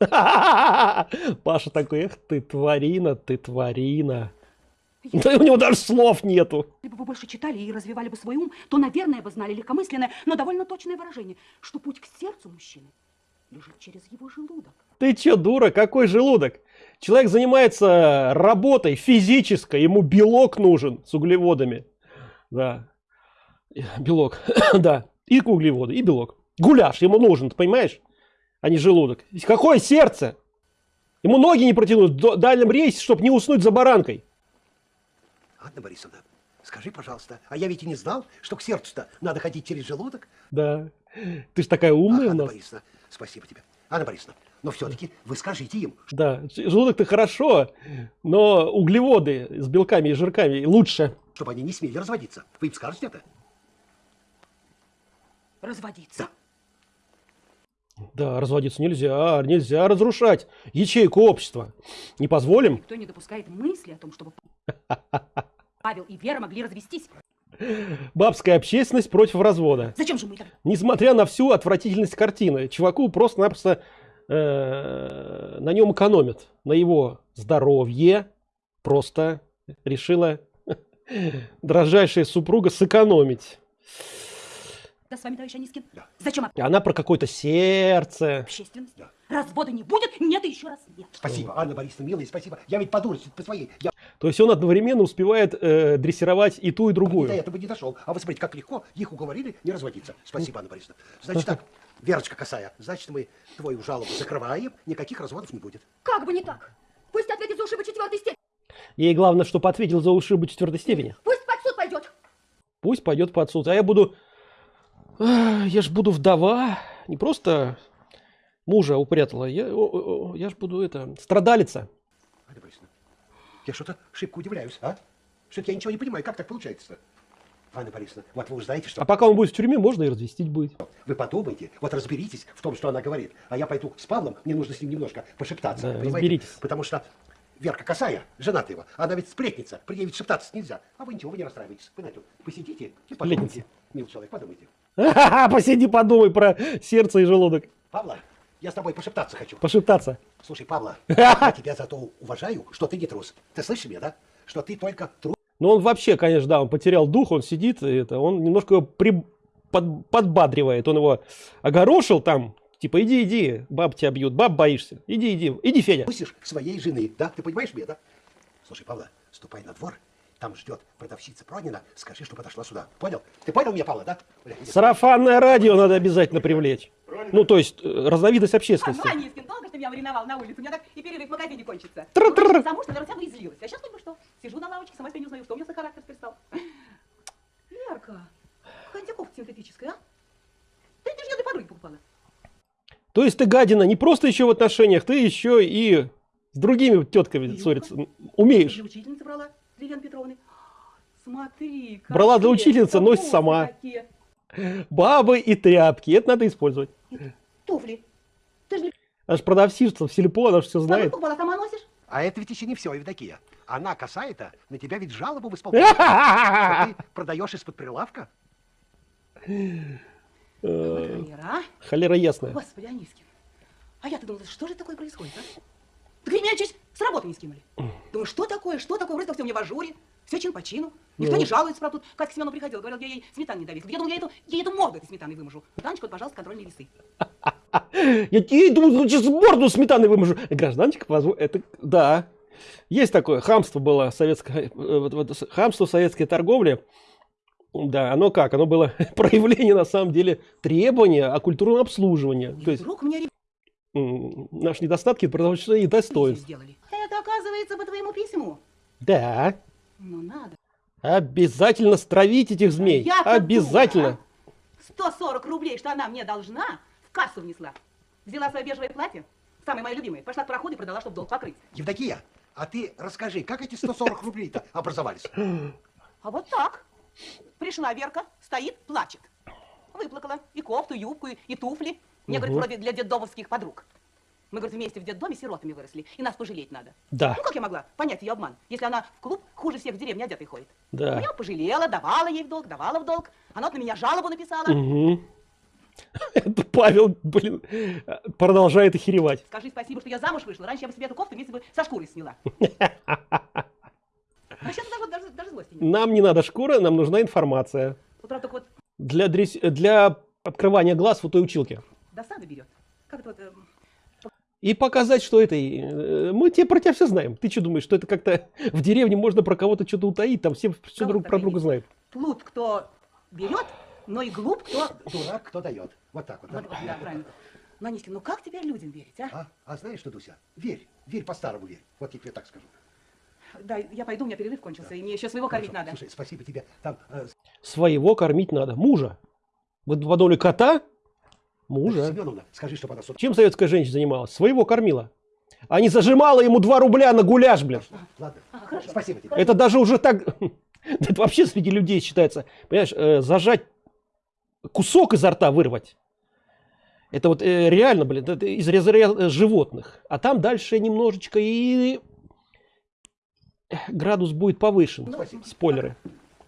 [SPEAKER 1] Паша такой, эх ты тварина, ты тварина. Да и у него даже слов нету.
[SPEAKER 6] Если бы вы больше читали и развивали бы свой ум, то, наверное, бы знали легкомысленное, но довольно точное выражение, что путь к сердцу мужчины лежит через его желудок.
[SPEAKER 1] Ты чё, дура, какой желудок? Человек занимается работой физической, ему белок нужен с углеводами. Да. Белок, да. И углеводы, и белок. Гуляш ему нужен, ты понимаешь? А не желудок. Какое сердце? Ему ноги не протянуть в дальнем рейсе, чтобы не уснуть за баранкой.
[SPEAKER 4] Анна Борисовна, скажи, пожалуйста, а я ведь и не знал, что к сердцу-то надо ходить через желудок.
[SPEAKER 1] Да. Ты ж такая умная
[SPEAKER 4] Ах,
[SPEAKER 1] у
[SPEAKER 4] Анна
[SPEAKER 1] нас.
[SPEAKER 4] Борисовна, спасибо тебе. Анна Борисовна, но все-таки вы скажите им,
[SPEAKER 1] Да, желудок-то хорошо, но углеводы с белками и жирками лучше.
[SPEAKER 4] чтобы они не смели разводиться. Вы им скажете это?
[SPEAKER 6] Разводиться.
[SPEAKER 1] Да, разводиться нельзя, нельзя разрушать ячейку общества. Не позволим.
[SPEAKER 6] Никто не допускает мысли о том, чтобы Павел и Вера могли развестись.
[SPEAKER 1] Бабская общественность против развода.
[SPEAKER 6] Зачем же мы так?
[SPEAKER 1] Несмотря на всю отвратительность картины, чуваку просто-напросто э, на нем экономят. На его здоровье просто решила дрожайшая супруга сэкономить.
[SPEAKER 6] Да с вами, товарищ Анискин?
[SPEAKER 4] Да.
[SPEAKER 6] Зачем
[SPEAKER 1] И она про какое-то сердце.
[SPEAKER 6] общественность? Развода не будет? Нет и еще раз нет.
[SPEAKER 4] Спасибо, Анна Борисовна, милая, спасибо. Я ведь по дурости, по своей. Я
[SPEAKER 1] То есть он одновременно успевает э, дрессировать и ту, и
[SPEAKER 4] до
[SPEAKER 1] другую.
[SPEAKER 4] этого не дошел. А вы смотрите, как легко их уговорили не разводиться. Спасибо, Анна Борисовна. Значит так, Верочка Косая, значит мы твою жалобу закрываем, никаких разводов не будет.
[SPEAKER 2] как бы не так. Пусть ответит за ушибы четвертой степени.
[SPEAKER 1] Ей главное, чтобы ответил за ушибы четвертой степени.
[SPEAKER 2] Пусть под суд пойдет.
[SPEAKER 1] Пусть пойдет под суд. А я буду... Я ж буду вдова. Не просто мужа упрятала. Я, о- о- я ж буду это... Страдалица.
[SPEAKER 4] Анна Борисовна, я что-то шибко удивляюсь, а? Что-то я ничего не понимаю, как так получается-то? Анна Борисовна, вот вы узнаете, что...
[SPEAKER 1] А пока он будет в тюрьме, можно и развестить будет.
[SPEAKER 4] Вы подумайте, вот разберитесь в том, что она говорит. А я пойду с Павлом, мне нужно с ним немножко пошептаться.
[SPEAKER 1] Да,
[SPEAKER 4] понимаете?
[SPEAKER 1] разберитесь.
[SPEAKER 4] Потому что Верка Косая, жена его, она ведь сплетница, при ней ведь шептаться нельзя. А вы ничего, вы не расстраивайтесь. Вы на эту посидите и подумайте. Милый человек, подумайте.
[SPEAKER 1] Посиди, подумай про сердце и желудок.
[SPEAKER 4] Павла, я с тобой пошептаться хочу.
[SPEAKER 1] Пошептаться.
[SPEAKER 4] Слушай, Павла, я тебя зато уважаю, что ты не трус. Ты слышишь меня, да? Что ты только трус.
[SPEAKER 1] Ну, он вообще, конечно, да, он потерял дух, он сидит, это, он немножко его при- под- подбадривает. Он его огорошил там, типа, иди, иди, баб тебя бьют, баб боишься. Иди, иди, иди, Федя.
[SPEAKER 4] Трусишь своей жены, да? Ты понимаешь меня, да? Слушай, Павла, ступай на двор, там ждет продавщица Пронина, скажи, что подошла сюда. Понял? Ты понял меня, Павла, да? Бля.
[SPEAKER 1] Сарафанное радио надо обязательно привлечь. Ну, то есть, э, разновидность общественности.
[SPEAKER 6] Анискин, долго что меня мариновал на улице? У меня так и перерыв в магазине кончится.
[SPEAKER 1] Тр-тр.
[SPEAKER 6] Ну, Замуж, наверное, вся излилась. А сейчас только что. Сижу на лавочке, сама себя не узнаю, что у меня за характер теперь стал. Верка, какая тебе кофта синтетическая, а? Ты, ты же ее для подруги покупала.
[SPEAKER 1] То есть ты, гадина, не просто еще в отношениях, ты еще и с другими тетками ссориться умеешь.
[SPEAKER 6] Для учительницы брала, Елены Петровны. Смотри,
[SPEAKER 1] Брала для
[SPEAKER 6] какие
[SPEAKER 1] учительницы, носит сама.
[SPEAKER 6] какие.
[SPEAKER 1] Бабы и тряпки, это надо использовать.
[SPEAKER 6] Туфли. Ты же не
[SPEAKER 1] Аж продавщица в сельпо, она же все знает.
[SPEAKER 6] покупала, сама носишь?
[SPEAKER 4] А это ведь еще не все, Евдокия. Она касается, на тебя ведь жалобу в исполнение. Что ты продаешь из-под прилавка?
[SPEAKER 6] Холера, а?
[SPEAKER 1] Холера ясная.
[SPEAKER 6] Господи, Анискин. А я-то думала, что же такое происходит, а? Так меня чуть с работы не скинули. Думаю, что такое, что такое? Вроде как все мне в ажуре. Все чин по чину. Никто
[SPEAKER 1] Ну.
[SPEAKER 6] не жалуется, правда. Тут Катя Семену приходила, говорил, я ей сметаны не довесил. Я думаю, я эту, я эту морду этой сметаной выможу. Танечка, вот, пожалуйста, контрольные весы.
[SPEAKER 1] Я ей думаю, сейчас морду сметаны выможу. Гражданчик, позво- это да. Есть такое хамство было советское, э, вот- вот с- хамство советской торговле. Да, оно как? Оно было проявление на самом деле требования о культурном обслуживании.
[SPEAKER 6] И
[SPEAKER 1] То есть
[SPEAKER 6] вдруг мне
[SPEAKER 1] м, наши недостатки продолжения и
[SPEAKER 6] ревизию
[SPEAKER 1] достоинств.
[SPEAKER 6] сделали. Это, оказывается, по твоему письму.
[SPEAKER 1] Да,
[SPEAKER 6] Ну, надо.
[SPEAKER 1] обязательно стравить этих змей.
[SPEAKER 6] Я-то
[SPEAKER 1] Обязательно.
[SPEAKER 6] дура, а? 140 рублей, что она мне должна, в кассу внесла. Взяла свое бежевое платье, самое мое любимое, пошла к проходу и продала, чтобы долг покрыть.
[SPEAKER 4] Евдокия, а ты расскажи, как эти 140 рублей-то образовались?
[SPEAKER 6] А вот так. Пришла Верка, стоит, плачет. Выплакала и кофту, и юбку, и, туфли. Мне, говорит, вроде для детдомовских подруг. Мы, говорит, вместе в детдоме сиротами выросли, и нас пожалеть надо.
[SPEAKER 1] Да,
[SPEAKER 6] Ну, как я могла понять ее обман, если она в клуб хуже всех в деревне одетой ходит?
[SPEAKER 1] да.
[SPEAKER 6] Я пожалела, давала ей в долг, давала в долг. Она вот на меня жалобу написала.
[SPEAKER 1] Мгм. Это Павел, блин, продолжает охеревать.
[SPEAKER 6] Скажи спасибо, что я замуж вышла. Раньше я бы себе эту кофту вместе бы со шкурой сняла. А сейчас даже, даже, даже злости нет.
[SPEAKER 1] Нам не надо шкура, нам нужна информация.
[SPEAKER 6] Вот правда, вот
[SPEAKER 1] Для, дрес- для открывания глаз у той училки.
[SPEAKER 6] досада берет. Как это вот...
[SPEAKER 1] И показать, что это... э, Мы тебе про тебя все знаем. Ты что думаешь, что это как-то в деревне можно про кого-то что-то утаить? Там все все друг про друга знают.
[SPEAKER 6] плут кто берет, но и глуп кто...
[SPEAKER 4] Дурак, кто дает. Вот так вот. да?
[SPEAKER 6] Вот, вот, да, правильно. Ну, Анискин, ну как теперь людям верить, а?
[SPEAKER 4] А, а знаешь что, Дуся, верь, верь по-старому верь. Вот я тебе так скажу.
[SPEAKER 6] Да, я пойду, у меня перерыв кончился, и мне еще своего кормить
[SPEAKER 4] Хорошо.
[SPEAKER 6] надо.
[SPEAKER 4] Слушай, спасибо тебе. Там э,
[SPEAKER 1] Своего кормить надо. Мужа. Вы подумали, кота? Мужа.
[SPEAKER 4] Семеновна, скажи, чтобы она сюда.
[SPEAKER 1] Чем советская женщина занималась? Своего кормила. А не зажимала ему 2 рубля на гуляш, блин.
[SPEAKER 4] Ладно,
[SPEAKER 6] А, хорошо.
[SPEAKER 4] спасибо тебе.
[SPEAKER 1] Это даже уже так... Это вообще среди людей считается. Понимаешь, э, зажать кусок изо рта вырвать. Это вот э, реально, блин, это из разряда животных. А там дальше немножечко и градус будет повышен.
[SPEAKER 4] Спасибо.
[SPEAKER 1] Спойлеры.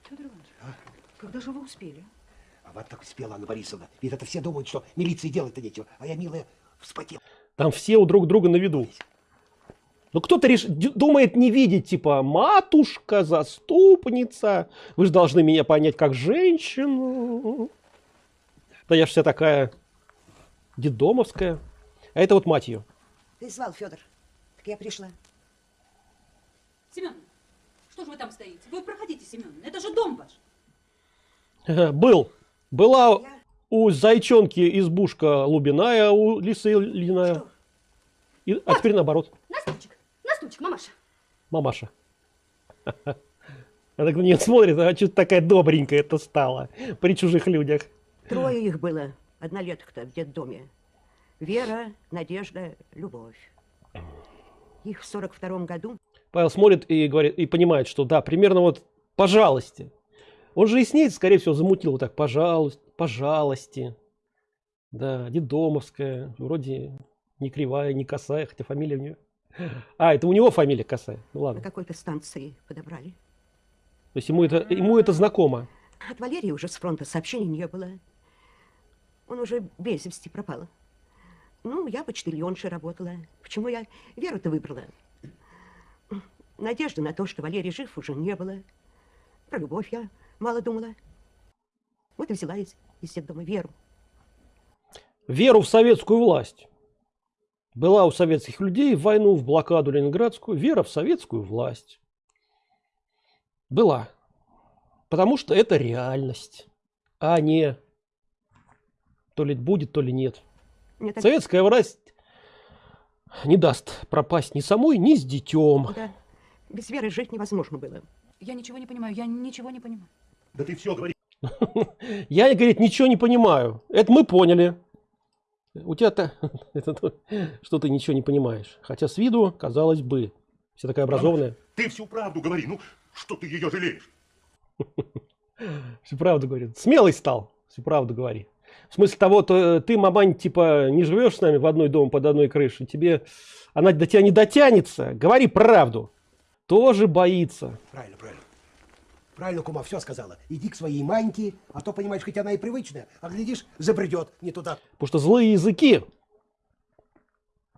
[SPEAKER 6] Федор Иванович, когда же вы успели?
[SPEAKER 4] А вот так успела Анна Борисовна. Ведь это все думают, что милиции делать-то нечего. А я, милая, вспотел.
[SPEAKER 1] Там все у друг друга на виду. Но кто-то реш... думает не видеть, типа, матушка, заступница, вы же должны меня понять как женщину. Да я ж вся такая дедомовская. А это вот мать ее.
[SPEAKER 7] Ты звал, Федор. Так я пришла.
[SPEAKER 3] Семен, что же вы там стоите? Вы проходите, Семен, это же дом ваш.
[SPEAKER 1] Был. Была у зайчонки избушка лубиная, у лисы льняная.
[SPEAKER 7] Что?
[SPEAKER 1] И, а теперь наоборот.
[SPEAKER 2] На стульчик, на стульчик,
[SPEAKER 1] Мамаша. Она так на нее смотрит, а что такая добренькая это стала при чужих людях.
[SPEAKER 7] Трое их было, однолеток-то в детдоме. Вера, Надежда, Любовь. Их в сорок втором году
[SPEAKER 1] Павел смотрит и говорит, и понимает, что да, примерно вот пожалуйста. Он же и с ней, скорее всего, замутил вот так, пожалуйста, пожалуйста. Да, детдомовская, вроде не кривая, не косая, хотя фамилия у нее. А, это у него фамилия косая. Ну
[SPEAKER 7] на
[SPEAKER 1] ладно.
[SPEAKER 7] какой-то станции подобрали.
[SPEAKER 1] То есть ему это, ему это знакомо.
[SPEAKER 7] От Валерии уже с фронта сообщений не было. Он уже без вести пропал. Ну, я почтальоншей работала. Почему я Веру-то выбрала? Надежды на то, что Валерий жив, уже не было. Про любовь я мало думала. Вот и взяла из, из дома Веру.
[SPEAKER 1] Веру в советскую власть. Была у советских людей в войну, в блокаду ленинградскую, вера в советскую власть. Была. Потому что это реальность, а не то ли будет, то ли нет.
[SPEAKER 7] Мне так
[SPEAKER 1] Советская власть не даст пропасть ни самой, ни с детем.
[SPEAKER 7] да, без Веры жить невозможно было.
[SPEAKER 3] Я ничего не понимаю, я ничего не понимаю.
[SPEAKER 5] Да ты все говори.
[SPEAKER 1] Я, говорит, ничего не понимаю. Это мы поняли. У тебя-то что ты ничего не понимаешь. Хотя с виду, казалось бы, вся такая образованная.
[SPEAKER 5] Ты всю правду говори. Ну, что ты ее жалеешь?
[SPEAKER 1] Всю правду говорит. Смелый стал. Всю правду говори. В смысле того, то э, ты, мамань, типа, не живешь с нами в одной дом под одной крышей. Тебе она до тебя не дотянется. Говори правду. Тоже боится.
[SPEAKER 4] Правильно, правильно. Правильно, кума, все сказала. Иди к своей маньке, а то, понимаешь, хоть она и привычная, а глядишь, забредет не туда.
[SPEAKER 1] Потому что злые языки,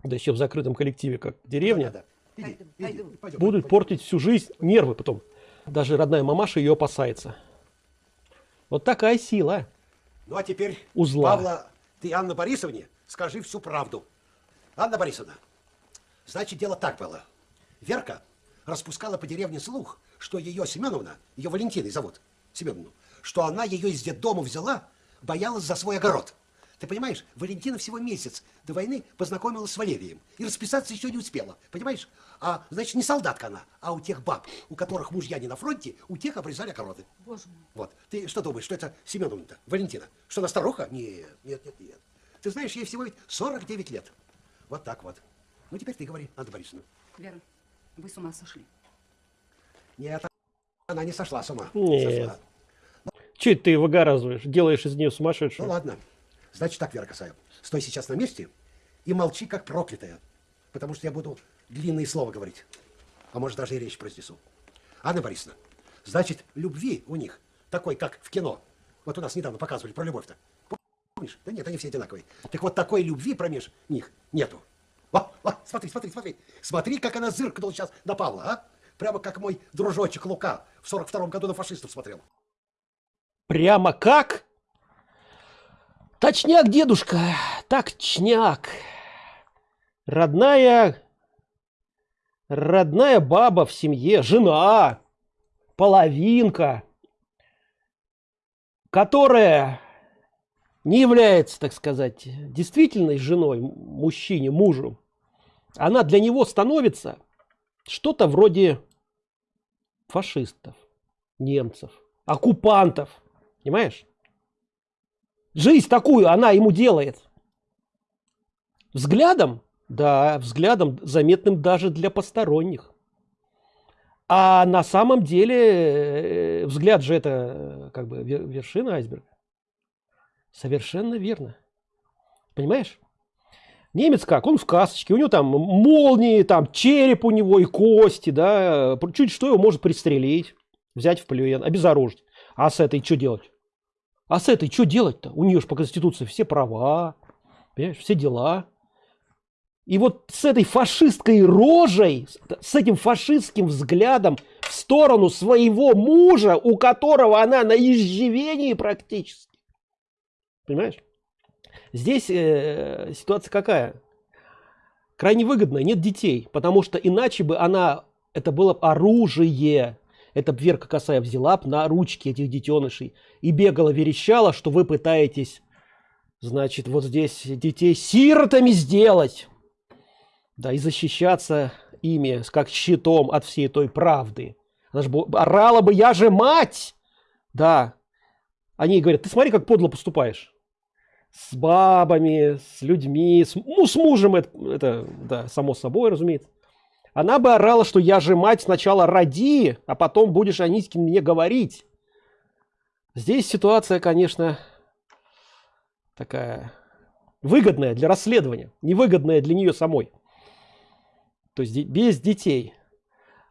[SPEAKER 1] да еще в закрытом коллективе, как деревня,
[SPEAKER 4] Да, да. Иди,
[SPEAKER 7] Пойду,
[SPEAKER 4] иди,
[SPEAKER 7] пойду.
[SPEAKER 4] пойдем,
[SPEAKER 1] будут
[SPEAKER 4] пойдем.
[SPEAKER 1] портить всю жизнь, нервы потом. Даже родная мамаша ее опасается. Вот такая сила.
[SPEAKER 4] Ну, а теперь,
[SPEAKER 1] Узла.
[SPEAKER 4] Павла, ты Анна Борисовне скажи всю правду. Анна Борисовна, значит, дело так было. Верка распускала по деревне слух, что ее Семеновна, ее Валентиной зовут, Семеновну, что она ее из детдома взяла, боялась за свой огород. Ты понимаешь, Валентина всего месяц до войны познакомилась с Валерием и расписаться еще не успела, понимаешь? А, значит, не солдатка она, а у тех баб, у которых мужья не на фронте, у тех обрезали огороды.
[SPEAKER 3] Боже мой.
[SPEAKER 4] Вот. Ты что думаешь, что это Семеновна-то? Валентина? Что она старуха? Нет, нет, нет, нет. Ты знаешь, ей всего ведь 49 лет. Вот так вот. Ну, теперь ты говори, Анна Борисовна.
[SPEAKER 3] Вера, вы с ума сошли.
[SPEAKER 4] Нет, она не сошла с ума.
[SPEAKER 1] Нет.
[SPEAKER 4] Сошла.
[SPEAKER 1] Это ты выгоразываешь? Делаешь из нее
[SPEAKER 4] Ну,
[SPEAKER 1] сумасшедшую?
[SPEAKER 4] ладно. Значит так, Вера Касаева, стой сейчас на месте и молчи, как проклятая. Потому что я буду длинные слова говорить. А может, даже и речь произнесу. Анна Борисовна, значит, любви у них такой, как в кино. Вот у нас недавно показывали про любовь-то. Помнишь? Да нет, они все одинаковые. Так вот, такой любви промеж них нету. Вот, вот, смотри, смотри, смотри. Смотри, как она зыркнула сейчас на Павла, а? Прямо как мой дружочек Лука в 42-м году на фашистов смотрел.
[SPEAKER 1] Прямо как? Точняк, дедушка, точняк. Родная, родная баба в семье, жена, половинка, которая не является, так сказать, действительной женой мужчине, мужу, она для него становится что-то вроде фашистов, немцев, оккупантов. Понимаешь? Жизнь такую она ему делает. Взглядом, да, взглядом заметным даже для посторонних. А на самом деле э, взгляд же это э, как бы вер- вершина айсберга. Совершенно верно. Понимаешь? Немец как? Он в касочке, у него там молнии, там череп у него и кости, да, чуть что его может пристрелить, взять в плен, обезоружить. А с этой что делать? А с этой что делать-то? У нее же по Конституции все права, все дела. И вот с этой фашистской рожей, с- этим фашистским взглядом в сторону своего мужа, у которого она на иждивении практически. Понимаешь? Здесь э, ситуация какая? Крайне выгодная, нет детей, потому что иначе бы она, это было оружие, это б Верка Косая взяла б на ручки этих детенышей и бегала, верещала, что вы пытаетесь, значит, вот здесь детей сиротами сделать. Да, и защищаться ими как щитом от всей той правды. Она же орала бы, я же мать! Да. Они говорят, ты смотри, как подло поступаешь. С бабами, с людьми, с, ну, с мужем, это, это, да, само собой, разумеется. Она бы орала, что я же мать, сначала роди, а потом будешь Анискин мне говорить. Здесь ситуация, конечно, такая выгодная для расследования, невыгодная для нее самой. То есть без детей.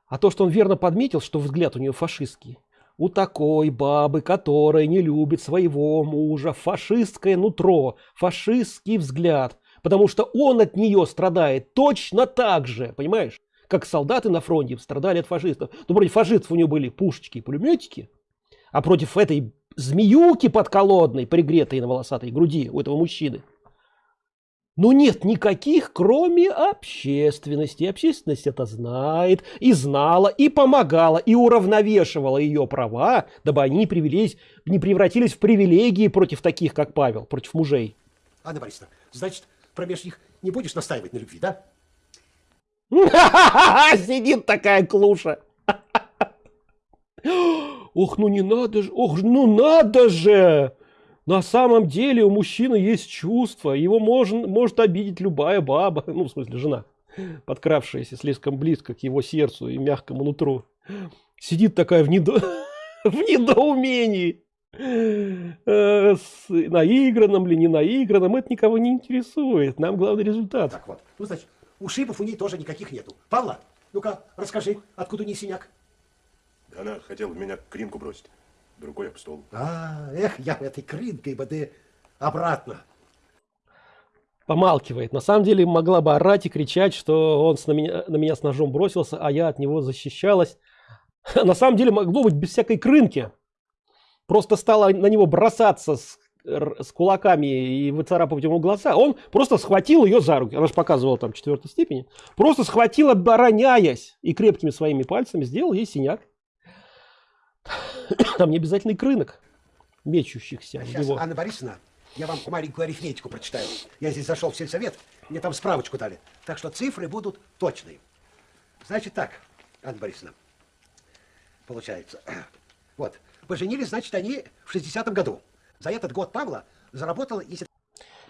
[SPEAKER 1] А то, что он верно подметил, что взгляд у нее фашистский. У такой бабы, которая не любит своего мужа, фашистское нутро, фашистский взгляд. Потому что он от нее страдает точно так же, понимаешь? Как солдаты на фронте страдали от фашистов. Но против фашистов у него были пушечки и пулеметики. А против этой змеюки подколодной, пригретой на волосатой груди у этого мужчины, ну нет никаких, кроме общественности. Общественность это знает, и знала, и помогала, и уравновешивала ее права, дабы они не, привелись, не превратились в привилегии против таких, как Павел, против мужей.
[SPEAKER 4] Анна Борисовна, значит, промеж них не будешь настаивать на любви, да?
[SPEAKER 1] Сидит такая клуша. Ох, ну не надо же, ох, ну надо же! На самом деле у мужчины есть чувство, его можно, может обидеть любая баба, ну в смысле жена, подкравшаяся слишком близко к его сердцу и мягкому нутру. Сидит такая в, недо... в недоумении. Э, С наигранным ли, не наигранным, это никого не интересует. Нам главный результат.
[SPEAKER 4] Так вот. Ну, значит, ушибов у ней тоже никаких нету. Павла, ну-ка, расскажи, откуда у ней синяк?
[SPEAKER 5] Да она хотела меня кринку бросить. Рукой об стол.
[SPEAKER 4] А, эх, я этой крынкой бы ты обратно.
[SPEAKER 1] помалкивает. На самом деле могла бы орать и кричать, что он с- на, меня, на меня с ножом бросился, а я от него защищалась. На самом деле могло быть без всякой крынки. Просто стала на него бросаться с, с кулаками и выцарапывать ему глаза. Он просто схватил ее за руки. Она же показывала там четвертой степени. Просто схватил, обороняясь. И крепкими своими пальцами сделал ей синяк. Там не обязательный крынок мечущихся в
[SPEAKER 4] Сейчас,
[SPEAKER 1] него.
[SPEAKER 4] Анна Борисовна, я вам маленькую арифметику прочитаю. Я здесь зашел в сельсовет, мне там справочку дали. Так что цифры будут точные. Значит так, Анна Борисовна, получается. Вот, поженились, значит, они в 60-м году. За этот год Павла заработала, если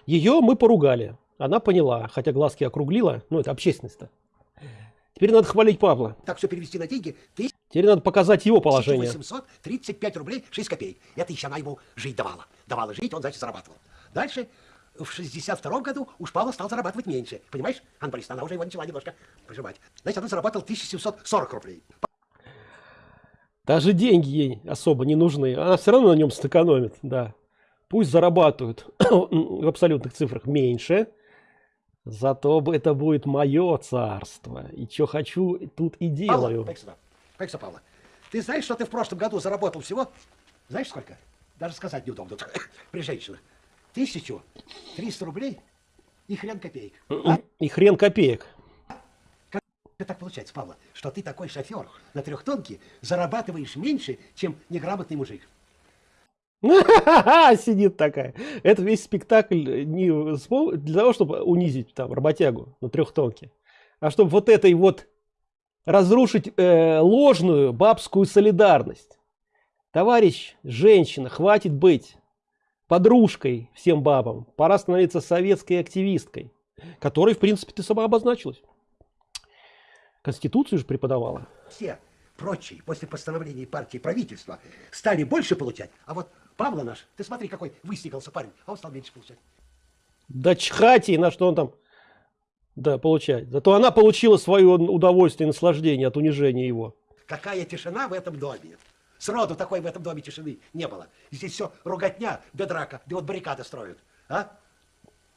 [SPEAKER 1] Ее мы поругали. Она поняла, хотя глазки округлила. Ну, это общественность-то. Теперь надо хвалить Павла.
[SPEAKER 4] так все перевести на деньги,
[SPEAKER 1] Теперь надо показать его положение.
[SPEAKER 4] 1835 рублей 6 копеек. Это еще она ему жить давала. Давала жить, он, значит, зарабатывал. Дальше, в 62 году уж Павла стал зарабатывать меньше. Понимаешь, Анна Борисовна, она уже его начала немножко прижимать. Значит, он заработал 1740 рублей.
[SPEAKER 1] Даже деньги ей особо не нужны. Она все равно на нем сэкономит, да. Пусть зарабатывают в абсолютных цифрах меньше. Зато это будет мое царство. И что хочу, тут и
[SPEAKER 4] Павла,
[SPEAKER 1] делаю.
[SPEAKER 4] дай сюда, Павла. Ты знаешь, что ты в прошлом году заработал всего? Знаешь сколько? Даже сказать неудобно при женщинах. 1300 рублей и хрен копеек. А?
[SPEAKER 1] И хрен копеек.
[SPEAKER 4] Как так получается, Павла, что ты такой шофер на трехтонке зарабатываешь меньше, чем неграмотный мужик?
[SPEAKER 1] Сидит такая. Это весь спектакль не для того, чтобы унизить там работягу на трехтонке, а чтобы вот этой вот разрушить э, ложную бабскую солидарность. Товарищ, женщина, хватит быть подружкой всем бабам. Пора становиться советской активисткой, которой, в принципе, ты сама обозначилась. Конституцию же преподавала.
[SPEAKER 4] Все прочие после постановления партии правительства стали больше получать, а вот Павла наш, ты смотри, какой выстигался парень, а он стал меньше получать.
[SPEAKER 1] Да чхать ей, на что он там да, получает. Зато она получила свое удовольствие и наслаждение от унижения его.
[SPEAKER 4] Какая тишина в этом доме. Сроду такой в этом доме тишины не было. Здесь все руготня, да драка, да вот баррикады строят. А?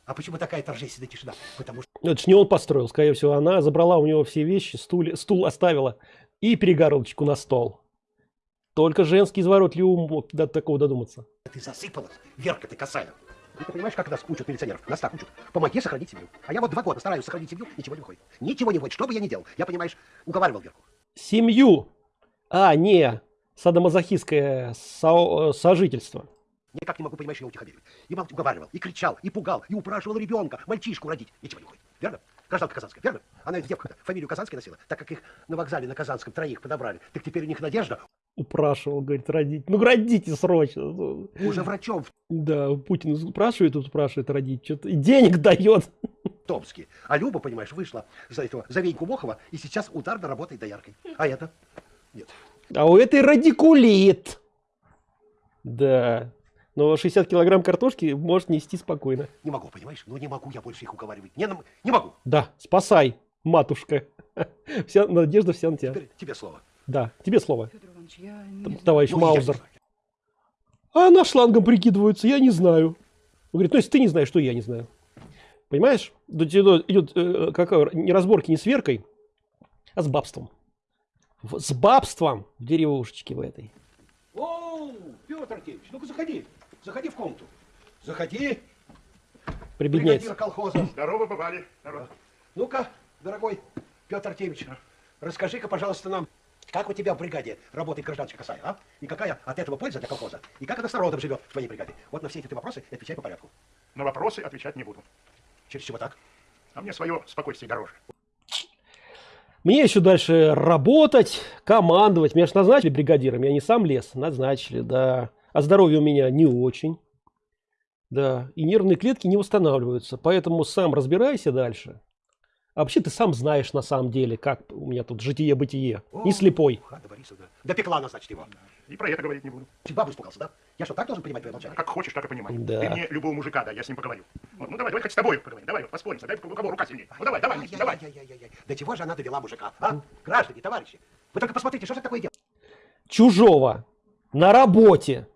[SPEAKER 4] А почему такая торжественная тишина? Потому что
[SPEAKER 1] Это ж не он построил, скорее всего, она забрала у него все вещи, стуле- стул оставила и перегородочку на стол. Только женский изворотливый ум мог до такого додуматься.
[SPEAKER 4] ты засыпалась, Верка ты косая. Ты понимаешь, как нас учат милиционеров? Нас так учат. Помоги сохранить семью. А я вот два года стараюсь сохранить семью, ничего не выходит. Ничего не выходит, что бы я ни делал. Я, понимаешь, уговаривал Верку.
[SPEAKER 1] Семью, а не садомазохистское со- сожительство.
[SPEAKER 4] Никак не могу, понимаешь, ее утихомирить. И уговаривал, и кричал, и пугал, и упрашивал ребенка, мальчишку родить. Ничего не уходит. Верно? Гражданка Казанская, верно? Она ведь девка фамилию Казанская носила, так как их на вокзале на Казанском троих подобрали. Так теперь у них надежда
[SPEAKER 1] Упрашивал, говорит, родить. Ну, родите срочно.
[SPEAKER 4] Уже врачом
[SPEAKER 1] Да, Путин спрашивает, тут спрашивает родить. Что-то и денег дает.
[SPEAKER 4] Томске. А Люба, понимаешь, вышла за этого, за Веньку Мохова, и сейчас ударно работает дояркой. А это? Нет.
[SPEAKER 1] А у этой радикулит. Да. Но 60 килограмм картошки может нести спокойно.
[SPEAKER 4] Не могу, понимаешь? Ну не могу я больше их уговаривать. Не, не могу.
[SPEAKER 1] Да, спасай, матушка. Вся надежда вся на тебя.
[SPEAKER 4] Теперь тебе слово.
[SPEAKER 1] Да, тебе слово,
[SPEAKER 3] Федор Иванович, я не
[SPEAKER 1] т-
[SPEAKER 3] знаю.
[SPEAKER 1] товарищ
[SPEAKER 4] Ну, я
[SPEAKER 1] Маузер.
[SPEAKER 4] знаю.
[SPEAKER 1] А она шлангом прикидывается, я не знаю. Он говорит, ну если ты не знаешь, что я не знаю. Понимаешь? Идет, э, какая, не разборки не с веркой, а с бабством. В- с бабством в деревушечке в этой.
[SPEAKER 4] О, Петр Артемьевич, ну-ка заходи. Заходи в комнату. Заходи,
[SPEAKER 1] Прибедняется.
[SPEAKER 4] бригадир колхоза.
[SPEAKER 5] Здорово, бывали. Здорово.
[SPEAKER 4] Ну-ка, дорогой Петр Артемьевич, расскажи-ка, пожалуйста, нам, как у тебя в бригаде работает гражданская косая, а? И какая от этого польза для колхоза? И как она с народом живет в твоей бригаде? Вот на все эти вопросы отвечай по порядку.
[SPEAKER 5] На вопросы отвечать не буду.
[SPEAKER 4] Через чего так?
[SPEAKER 5] А мне свое спокойствие дороже.
[SPEAKER 1] Мне еще дальше работать, командовать. Меня же назначили бригадиром, я не сам лез, назначили, да. А здоровье у меня не очень. Да, и нервные клетки не восстанавливаются, поэтому сам разбирайся дальше. А вообще ты сам знаешь на самом деле, как у меня тут житие-бытие. Не слепой.
[SPEAKER 4] Ханна Борисовна. Допекла она, значит, его.
[SPEAKER 5] И про это говорить не буду.
[SPEAKER 4] Ты бабу испугался, да? Я что, так должен понимать твое
[SPEAKER 5] А
[SPEAKER 4] молчание?
[SPEAKER 5] как хочешь, так и понимай.
[SPEAKER 1] Да.
[SPEAKER 5] Ты мне любого мужика, да, я с ним поговорю. Вот, ну давай, давай хоть с тобой поговорим. Давай, вот, поспорим, дай у кого рука сильнее. Ну давай, давай, Никита, давай.
[SPEAKER 4] Ай-яй-яй-яй-яй. До чего же она довела мужика, а? Граждане, товарищи, вы только посмотрите, что же это такое дело?
[SPEAKER 1] Чужого. На работе.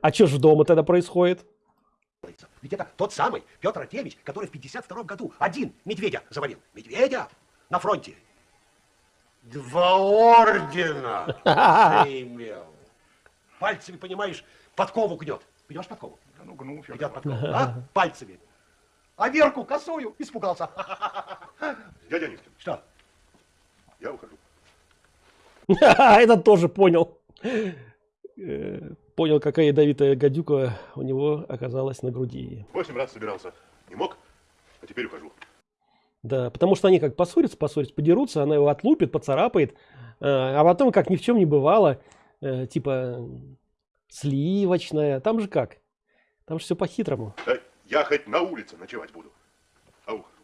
[SPEAKER 1] А что ж дома тогда происходит?
[SPEAKER 4] Ведь это тот самый Петр Артемьевич, который в 52 году один медведя завалил. Медведя на фронте. Два ордена заимел. Пальцами, понимаешь, подкову гнет. Гнешь подкову?
[SPEAKER 5] Да ну, гну, Фёдор
[SPEAKER 4] Гнет
[SPEAKER 5] Иванович.
[SPEAKER 4] подкову, а? Пальцами. А Верку косую испугался.
[SPEAKER 5] Дядя Нискин,
[SPEAKER 4] Что?
[SPEAKER 5] я ухожу.
[SPEAKER 1] Этот тоже понял. Понял, какая ядовитая гадюка у него оказалась на груди.
[SPEAKER 5] Восемь раз собирался. Не мог, а теперь ухожу.
[SPEAKER 1] Да, потому что они как поссорятся, поссорятся, подерутся, она его отлупит, поцарапает, э, а потом, как ни в чем не бывало, э, типа сливочная, там же как? Там же все по-хитрому.
[SPEAKER 5] Да я хоть на улице ночевать буду. А ухожу.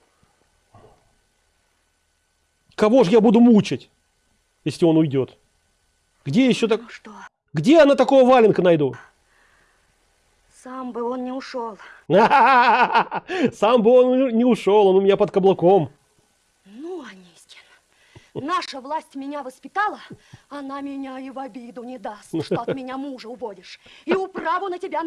[SPEAKER 1] Кого же я буду мучить, если он уйдет? Где еще так?
[SPEAKER 2] Ну что,
[SPEAKER 1] Где она такого валенка найду?
[SPEAKER 2] сам бы он не ушел.
[SPEAKER 1] Сам бы он не ушел, он у меня под каблуком.
[SPEAKER 2] Ну, Анискин, наша власть меня воспитала, она меня и в обиду не даст, что от меня мужа уводишь. И управу на тебя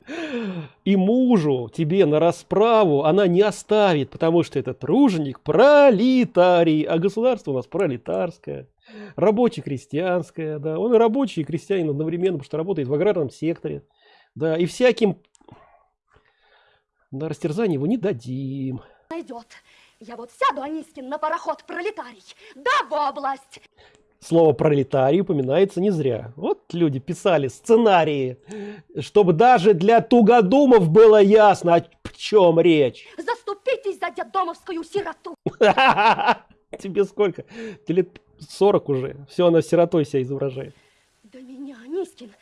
[SPEAKER 1] И мужу тебе на расправу она не оставит, потому что это труженик пролетарий, а государство у нас пролетарское, рабоче-крестьянское, да, он и рабочий, и крестьянин одновременно, потому что работает в аграрном секторе, да, и всяким на растерзание его не дадим.
[SPEAKER 2] найдет. Я вот сяду, Анискин, на пароход пролетарий, да в область.
[SPEAKER 1] Слово пролетарий упоминается не зря. Вот люди писали сценарии, чтобы даже для тугодумов было ясно, о чем речь.
[SPEAKER 2] Заступитесь за детдомовскую сироту.
[SPEAKER 1] Тебе сколько? Тебе лет 40 уже. Все, она сиротой себя изображает.
[SPEAKER 2] Да меня, Анискин,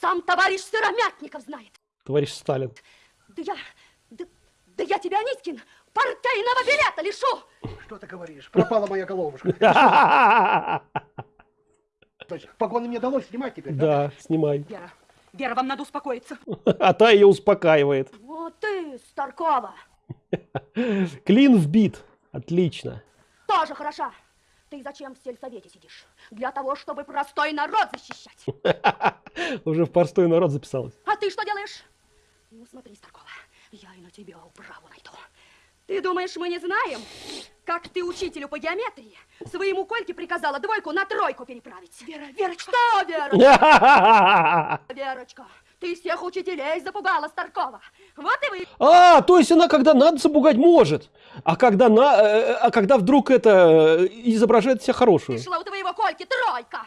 [SPEAKER 2] сам товарищ Сыромятников знает.
[SPEAKER 1] Товарищ Сталин.
[SPEAKER 2] Да я, да, да я тебя, Анискин, партийного билета лишу.
[SPEAKER 4] Что ты говоришь? Пропала моя головушка. То есть погоны мне далось снимать теперь,
[SPEAKER 1] Да, снимай.
[SPEAKER 3] Вера, Вера, вам надо успокоиться.
[SPEAKER 1] А та ее успокаивает.
[SPEAKER 2] Вот ты, Старкова,
[SPEAKER 1] Клин вбит. Отлично.
[SPEAKER 2] тоже хороша. Ты зачем в сельсовете сидишь? Для того, чтобы простой народ защищать.
[SPEAKER 1] Уже в простой народ записалась.
[SPEAKER 2] А ты что делаешь? Ну, смотри, Старкова, я и на тебя управу найду. Ты думаешь, мы не знаем, как ты учителю по геометрии своему Кольке приказала двойку на тройку переправить? Вера, Верочка! Что, Вера? Верочка, ты всех учителей запугала, Старкова. Вот и вы.
[SPEAKER 1] А, то есть она когда надо запугать может, а когда на, э, а когда вдруг это э, изображает себя хорошую.
[SPEAKER 2] Пришла у твоего Кольки тройка.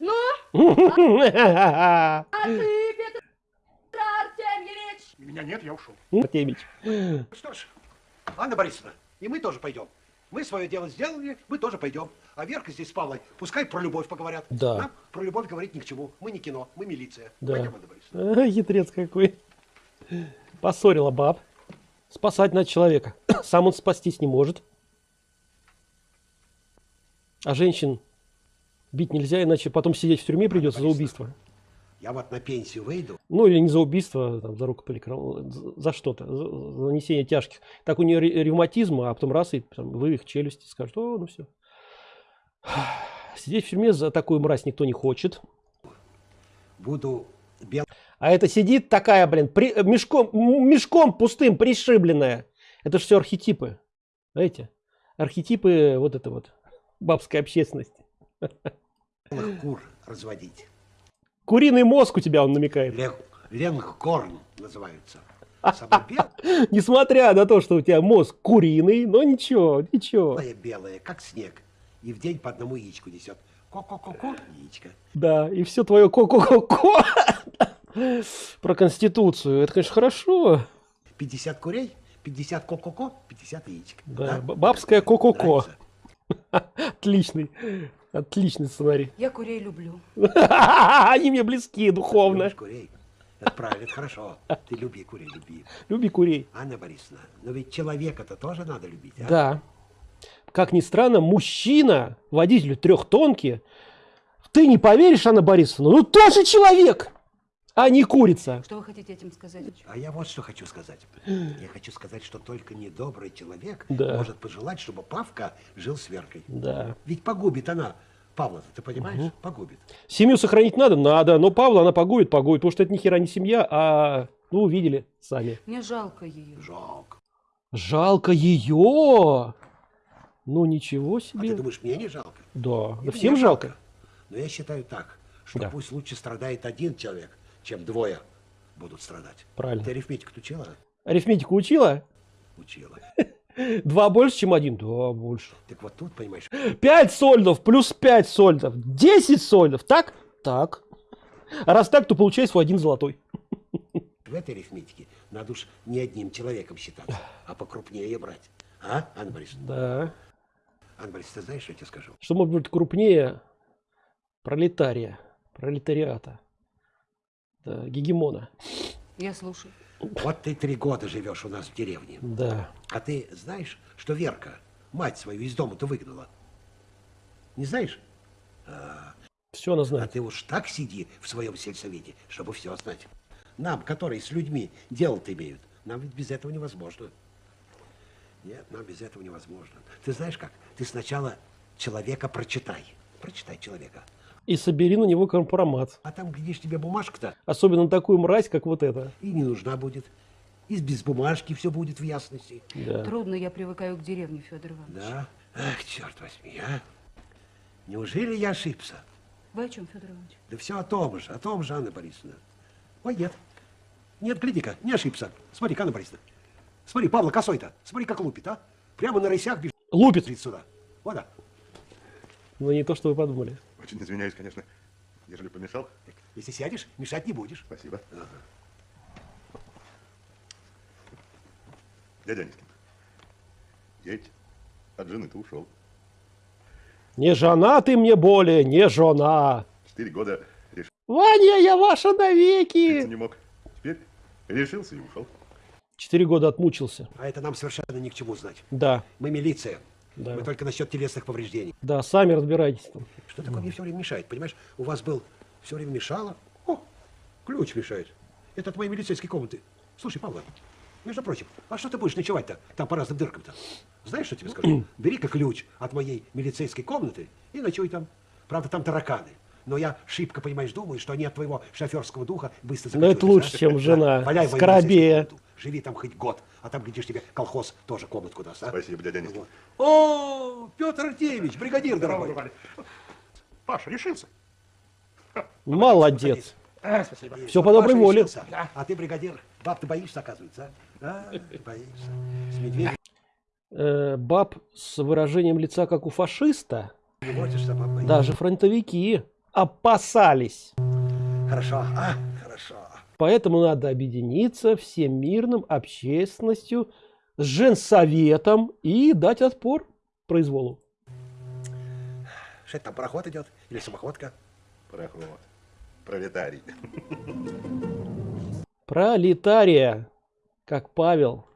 [SPEAKER 2] Ну, а ты, Петра
[SPEAKER 5] Меня нет, я ушел.
[SPEAKER 1] Артемич.
[SPEAKER 4] Что ж, Анна Борисовна, и мы тоже пойдем. Мы свое дело сделали, мы тоже пойдем. А Верка здесь с Павлой, пускай про любовь поговорят.
[SPEAKER 1] Да.
[SPEAKER 4] Нам про любовь говорить ни к чему. Мы не кино, мы милиция.
[SPEAKER 1] Да.
[SPEAKER 4] Пойдем, Анна Борисовна.
[SPEAKER 1] Хитрец какой. Поссорила баб. Спасать надо человека. Сам он спастись не может. А женщин бить нельзя, иначе потом сидеть в тюрьме придется за убийство.
[SPEAKER 4] Я вот на пенсию выйду.
[SPEAKER 1] Ну или не за убийство, там, за рукополикров... за за что-то, за, нанесение тяжких. Так у нее ре- ревматизм, а потом раз и там, вывих челюсти, скажут, о, ну все. Сидеть в тюрьме за такую мразь никто не хочет.
[SPEAKER 4] Буду бел...
[SPEAKER 1] А это сидит такая, блин, при- мешком, мешком пустым, пришибленная. Это же все архетипы. Знаете? Архетипы вот это вот бабской общественности.
[SPEAKER 4] кур разводить.
[SPEAKER 1] Куриный мозг у тебя, он намекает.
[SPEAKER 4] Лег... Ленгкорн белая,
[SPEAKER 1] Несмотря на то, что у тебя мозг куриный, но ничего, ничего.
[SPEAKER 4] белая, как снег. И в день по одному яичку несет. Ко-ко-ко-ко, яичко.
[SPEAKER 1] Да, и все твое ко-ко-ко-ко про Конституцию. Это, конечно, хорошо.
[SPEAKER 4] 50 курей, 50 ко-ко-ко, 50 яичек.
[SPEAKER 1] Да, б- бабское ко-ко-ко. Отличный, отличный сценарий.
[SPEAKER 3] Я курей люблю.
[SPEAKER 1] Они мне близки духовно.
[SPEAKER 4] Любишь курей? Это правильно, это хорошо. Ты люби курей, люби.
[SPEAKER 1] Люби курей.
[SPEAKER 4] Анна Борисовна, но ведь человека-то тоже надо любить, а?
[SPEAKER 1] Да. Как ни странно, мужчина, водитель трехтонки, ты не поверишь, Анна Борисовна, ну тоже человек, а не курица.
[SPEAKER 3] Что вы хотите этим сказать?
[SPEAKER 4] А я вот что хочу сказать. Я хочу сказать, что только недобрый человек
[SPEAKER 1] Да.
[SPEAKER 4] может пожелать, чтобы Павка жил с Веркой.
[SPEAKER 1] Да.
[SPEAKER 4] Ведь погубит она Павла, ты понимаешь? Погубит.
[SPEAKER 1] Семью сохранить надо? Надо. Но Павла она погубит, погубит, потому что это ни хера не семья, а, ну, увидели сами.
[SPEAKER 3] Мне жалко ее.
[SPEAKER 4] Жалко.
[SPEAKER 1] Жалко ее. Ну, ничего
[SPEAKER 4] А ты
[SPEAKER 1] себе.
[SPEAKER 4] думаешь, мне не жалко?
[SPEAKER 1] Да.
[SPEAKER 4] И
[SPEAKER 1] Да всем жалко.
[SPEAKER 4] Но я считаю так, что
[SPEAKER 1] Да.
[SPEAKER 4] пусть лучше страдает один человек, чем двое будут страдать.
[SPEAKER 1] Правильно.
[SPEAKER 4] Ты арифметику учила?
[SPEAKER 1] Арифметику учила?
[SPEAKER 4] Учила.
[SPEAKER 1] Два больше, чем один? Да, больше.
[SPEAKER 4] Так вот тут, понимаешь,
[SPEAKER 1] Пять сольдов плюс пять сольдов. Десять сольдов. Так? Так. А раз так, то получается в один золотой.
[SPEAKER 4] в этой арифметике надо уж не одним человеком считаться, а покрупнее брать. А, Анна Борисовна?
[SPEAKER 1] Да.
[SPEAKER 4] Анна Борисовна, ты знаешь, что я тебе скажу?
[SPEAKER 1] Что может быть крупнее пролетария, пролетариата, гегемона.
[SPEAKER 3] Я слушаю.
[SPEAKER 4] Вот ты три года живешь у нас в деревне.
[SPEAKER 1] Да.
[SPEAKER 4] А ты знаешь, что Верка мать свою из дома-то выгнала? Не знаешь?
[SPEAKER 1] Все она
[SPEAKER 4] А
[SPEAKER 1] знает.
[SPEAKER 4] ты уж так сиди в своем сельсовете, чтобы все знать. Нам, которые с людьми дело-то имеют, нам ведь без этого невозможно. Нет, нам без этого невозможно. Ты знаешь как? Ты сначала человека прочитай. Прочитай человека.
[SPEAKER 1] И собери на него компромат.
[SPEAKER 4] А там, глядишь, тебе бумажка-то
[SPEAKER 1] Особенно на такую мразь, как вот эта.
[SPEAKER 4] и не нужна будет. И без бумажки все будет в ясности.
[SPEAKER 1] Да.
[SPEAKER 3] Трудно я привыкаю к деревне, Федор Иванович.
[SPEAKER 4] Да? Ах, черт возьми, а? Неужели я ошибся?
[SPEAKER 3] Вы о чем, Федор Иванович?
[SPEAKER 4] Да все о том же, о том же, Анна Борисовна. Ой, нет. Нет, гляди-ка, не ошибся. Смотри, Анна Борисовна. Смотри, Павла косой-то. Смотри, как лупит, а? Прямо на рысях бежит
[SPEAKER 1] Лупит.
[SPEAKER 4] сюда. Вот так.
[SPEAKER 1] Но не то, что вы подумали.
[SPEAKER 5] Очень извиняюсь, конечно, ежели помешал.
[SPEAKER 4] Если сядешь, мешать не будешь.
[SPEAKER 5] Спасибо. Дядя Анискин, я ведь от жены-то ушел.
[SPEAKER 1] Не жена ты мне более, не жена.
[SPEAKER 5] Четыре года решиться
[SPEAKER 1] Ваня, я ваша навеки.
[SPEAKER 5] не мог. Теперь решился и ушел.
[SPEAKER 1] Четыре года отмучился.
[SPEAKER 4] А это нам совершенно ни к чему знать.
[SPEAKER 1] Да,
[SPEAKER 4] Мы милиция.
[SPEAKER 1] Да.
[SPEAKER 4] Мы только насчет телесных повреждений.
[SPEAKER 1] да, сами разбирайтесь там.
[SPEAKER 4] Что такое мне все время мешает? Понимаешь, у вас был все время мешало. О, ключ мешает. Это от моей милицейской комнаты. Слушай, Павла, между прочим, а что ты будешь ночевать-то там по разным дыркам-то? Знаешь, что тебе скажу? Бери-ка ключ от моей милицейской комнаты и ночуй там. Правда, там тараканы. Но я шибко, понимаешь, думаю, что они от твоего шоферского духа быстро
[SPEAKER 1] Но это
[SPEAKER 4] закочуются,
[SPEAKER 1] лучше,
[SPEAKER 4] а?
[SPEAKER 1] чем жена.
[SPEAKER 4] Валяй в мою
[SPEAKER 1] Скоробея.
[SPEAKER 4] Живи там хоть год, а там, глядишь, тебе колхоз тоже комнатку даст. а?
[SPEAKER 5] Спасибо, дядя.
[SPEAKER 4] Вот. О, Петр Артемьевич, бригадир дорогой.
[SPEAKER 5] Паша, решился?
[SPEAKER 1] Молодец.
[SPEAKER 5] А, спасибо.
[SPEAKER 1] Все по доброй воле.
[SPEAKER 4] решился. А ты бригадир. Баб ты боишься, оказывается, а? А, боишься. С медведем
[SPEAKER 1] Э, баб с выражением лица, как у фашиста,
[SPEAKER 4] не водишься, баб боишься.
[SPEAKER 1] даже фронтовики опасались.
[SPEAKER 4] Хорошо, а? Хорошо.
[SPEAKER 1] Поэтому надо объединиться всем мирным общественностью с женсоветом и дать отпор произволу.
[SPEAKER 4] Что это там, пароход идет? Или самоходка?
[SPEAKER 5] Проход. Пролетарий.
[SPEAKER 1] Пролетария, как Павел,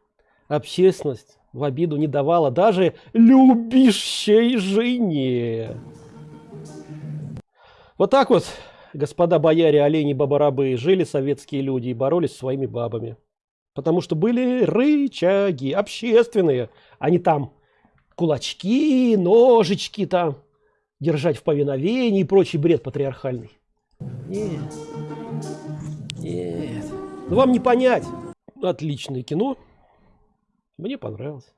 [SPEAKER 1] общественность в обиду не давала даже любящей жене. Вот так вот, господа бояре, олени, бабарабы, жили советские люди и боролись со своими бабами. Потому что были рычаги общественные, а не там кулачки, ножички там, держать в повиновении и прочий бред патриархальный. Нет. Нет. Ну вам не понять. Отличное кино. Мне понравилось.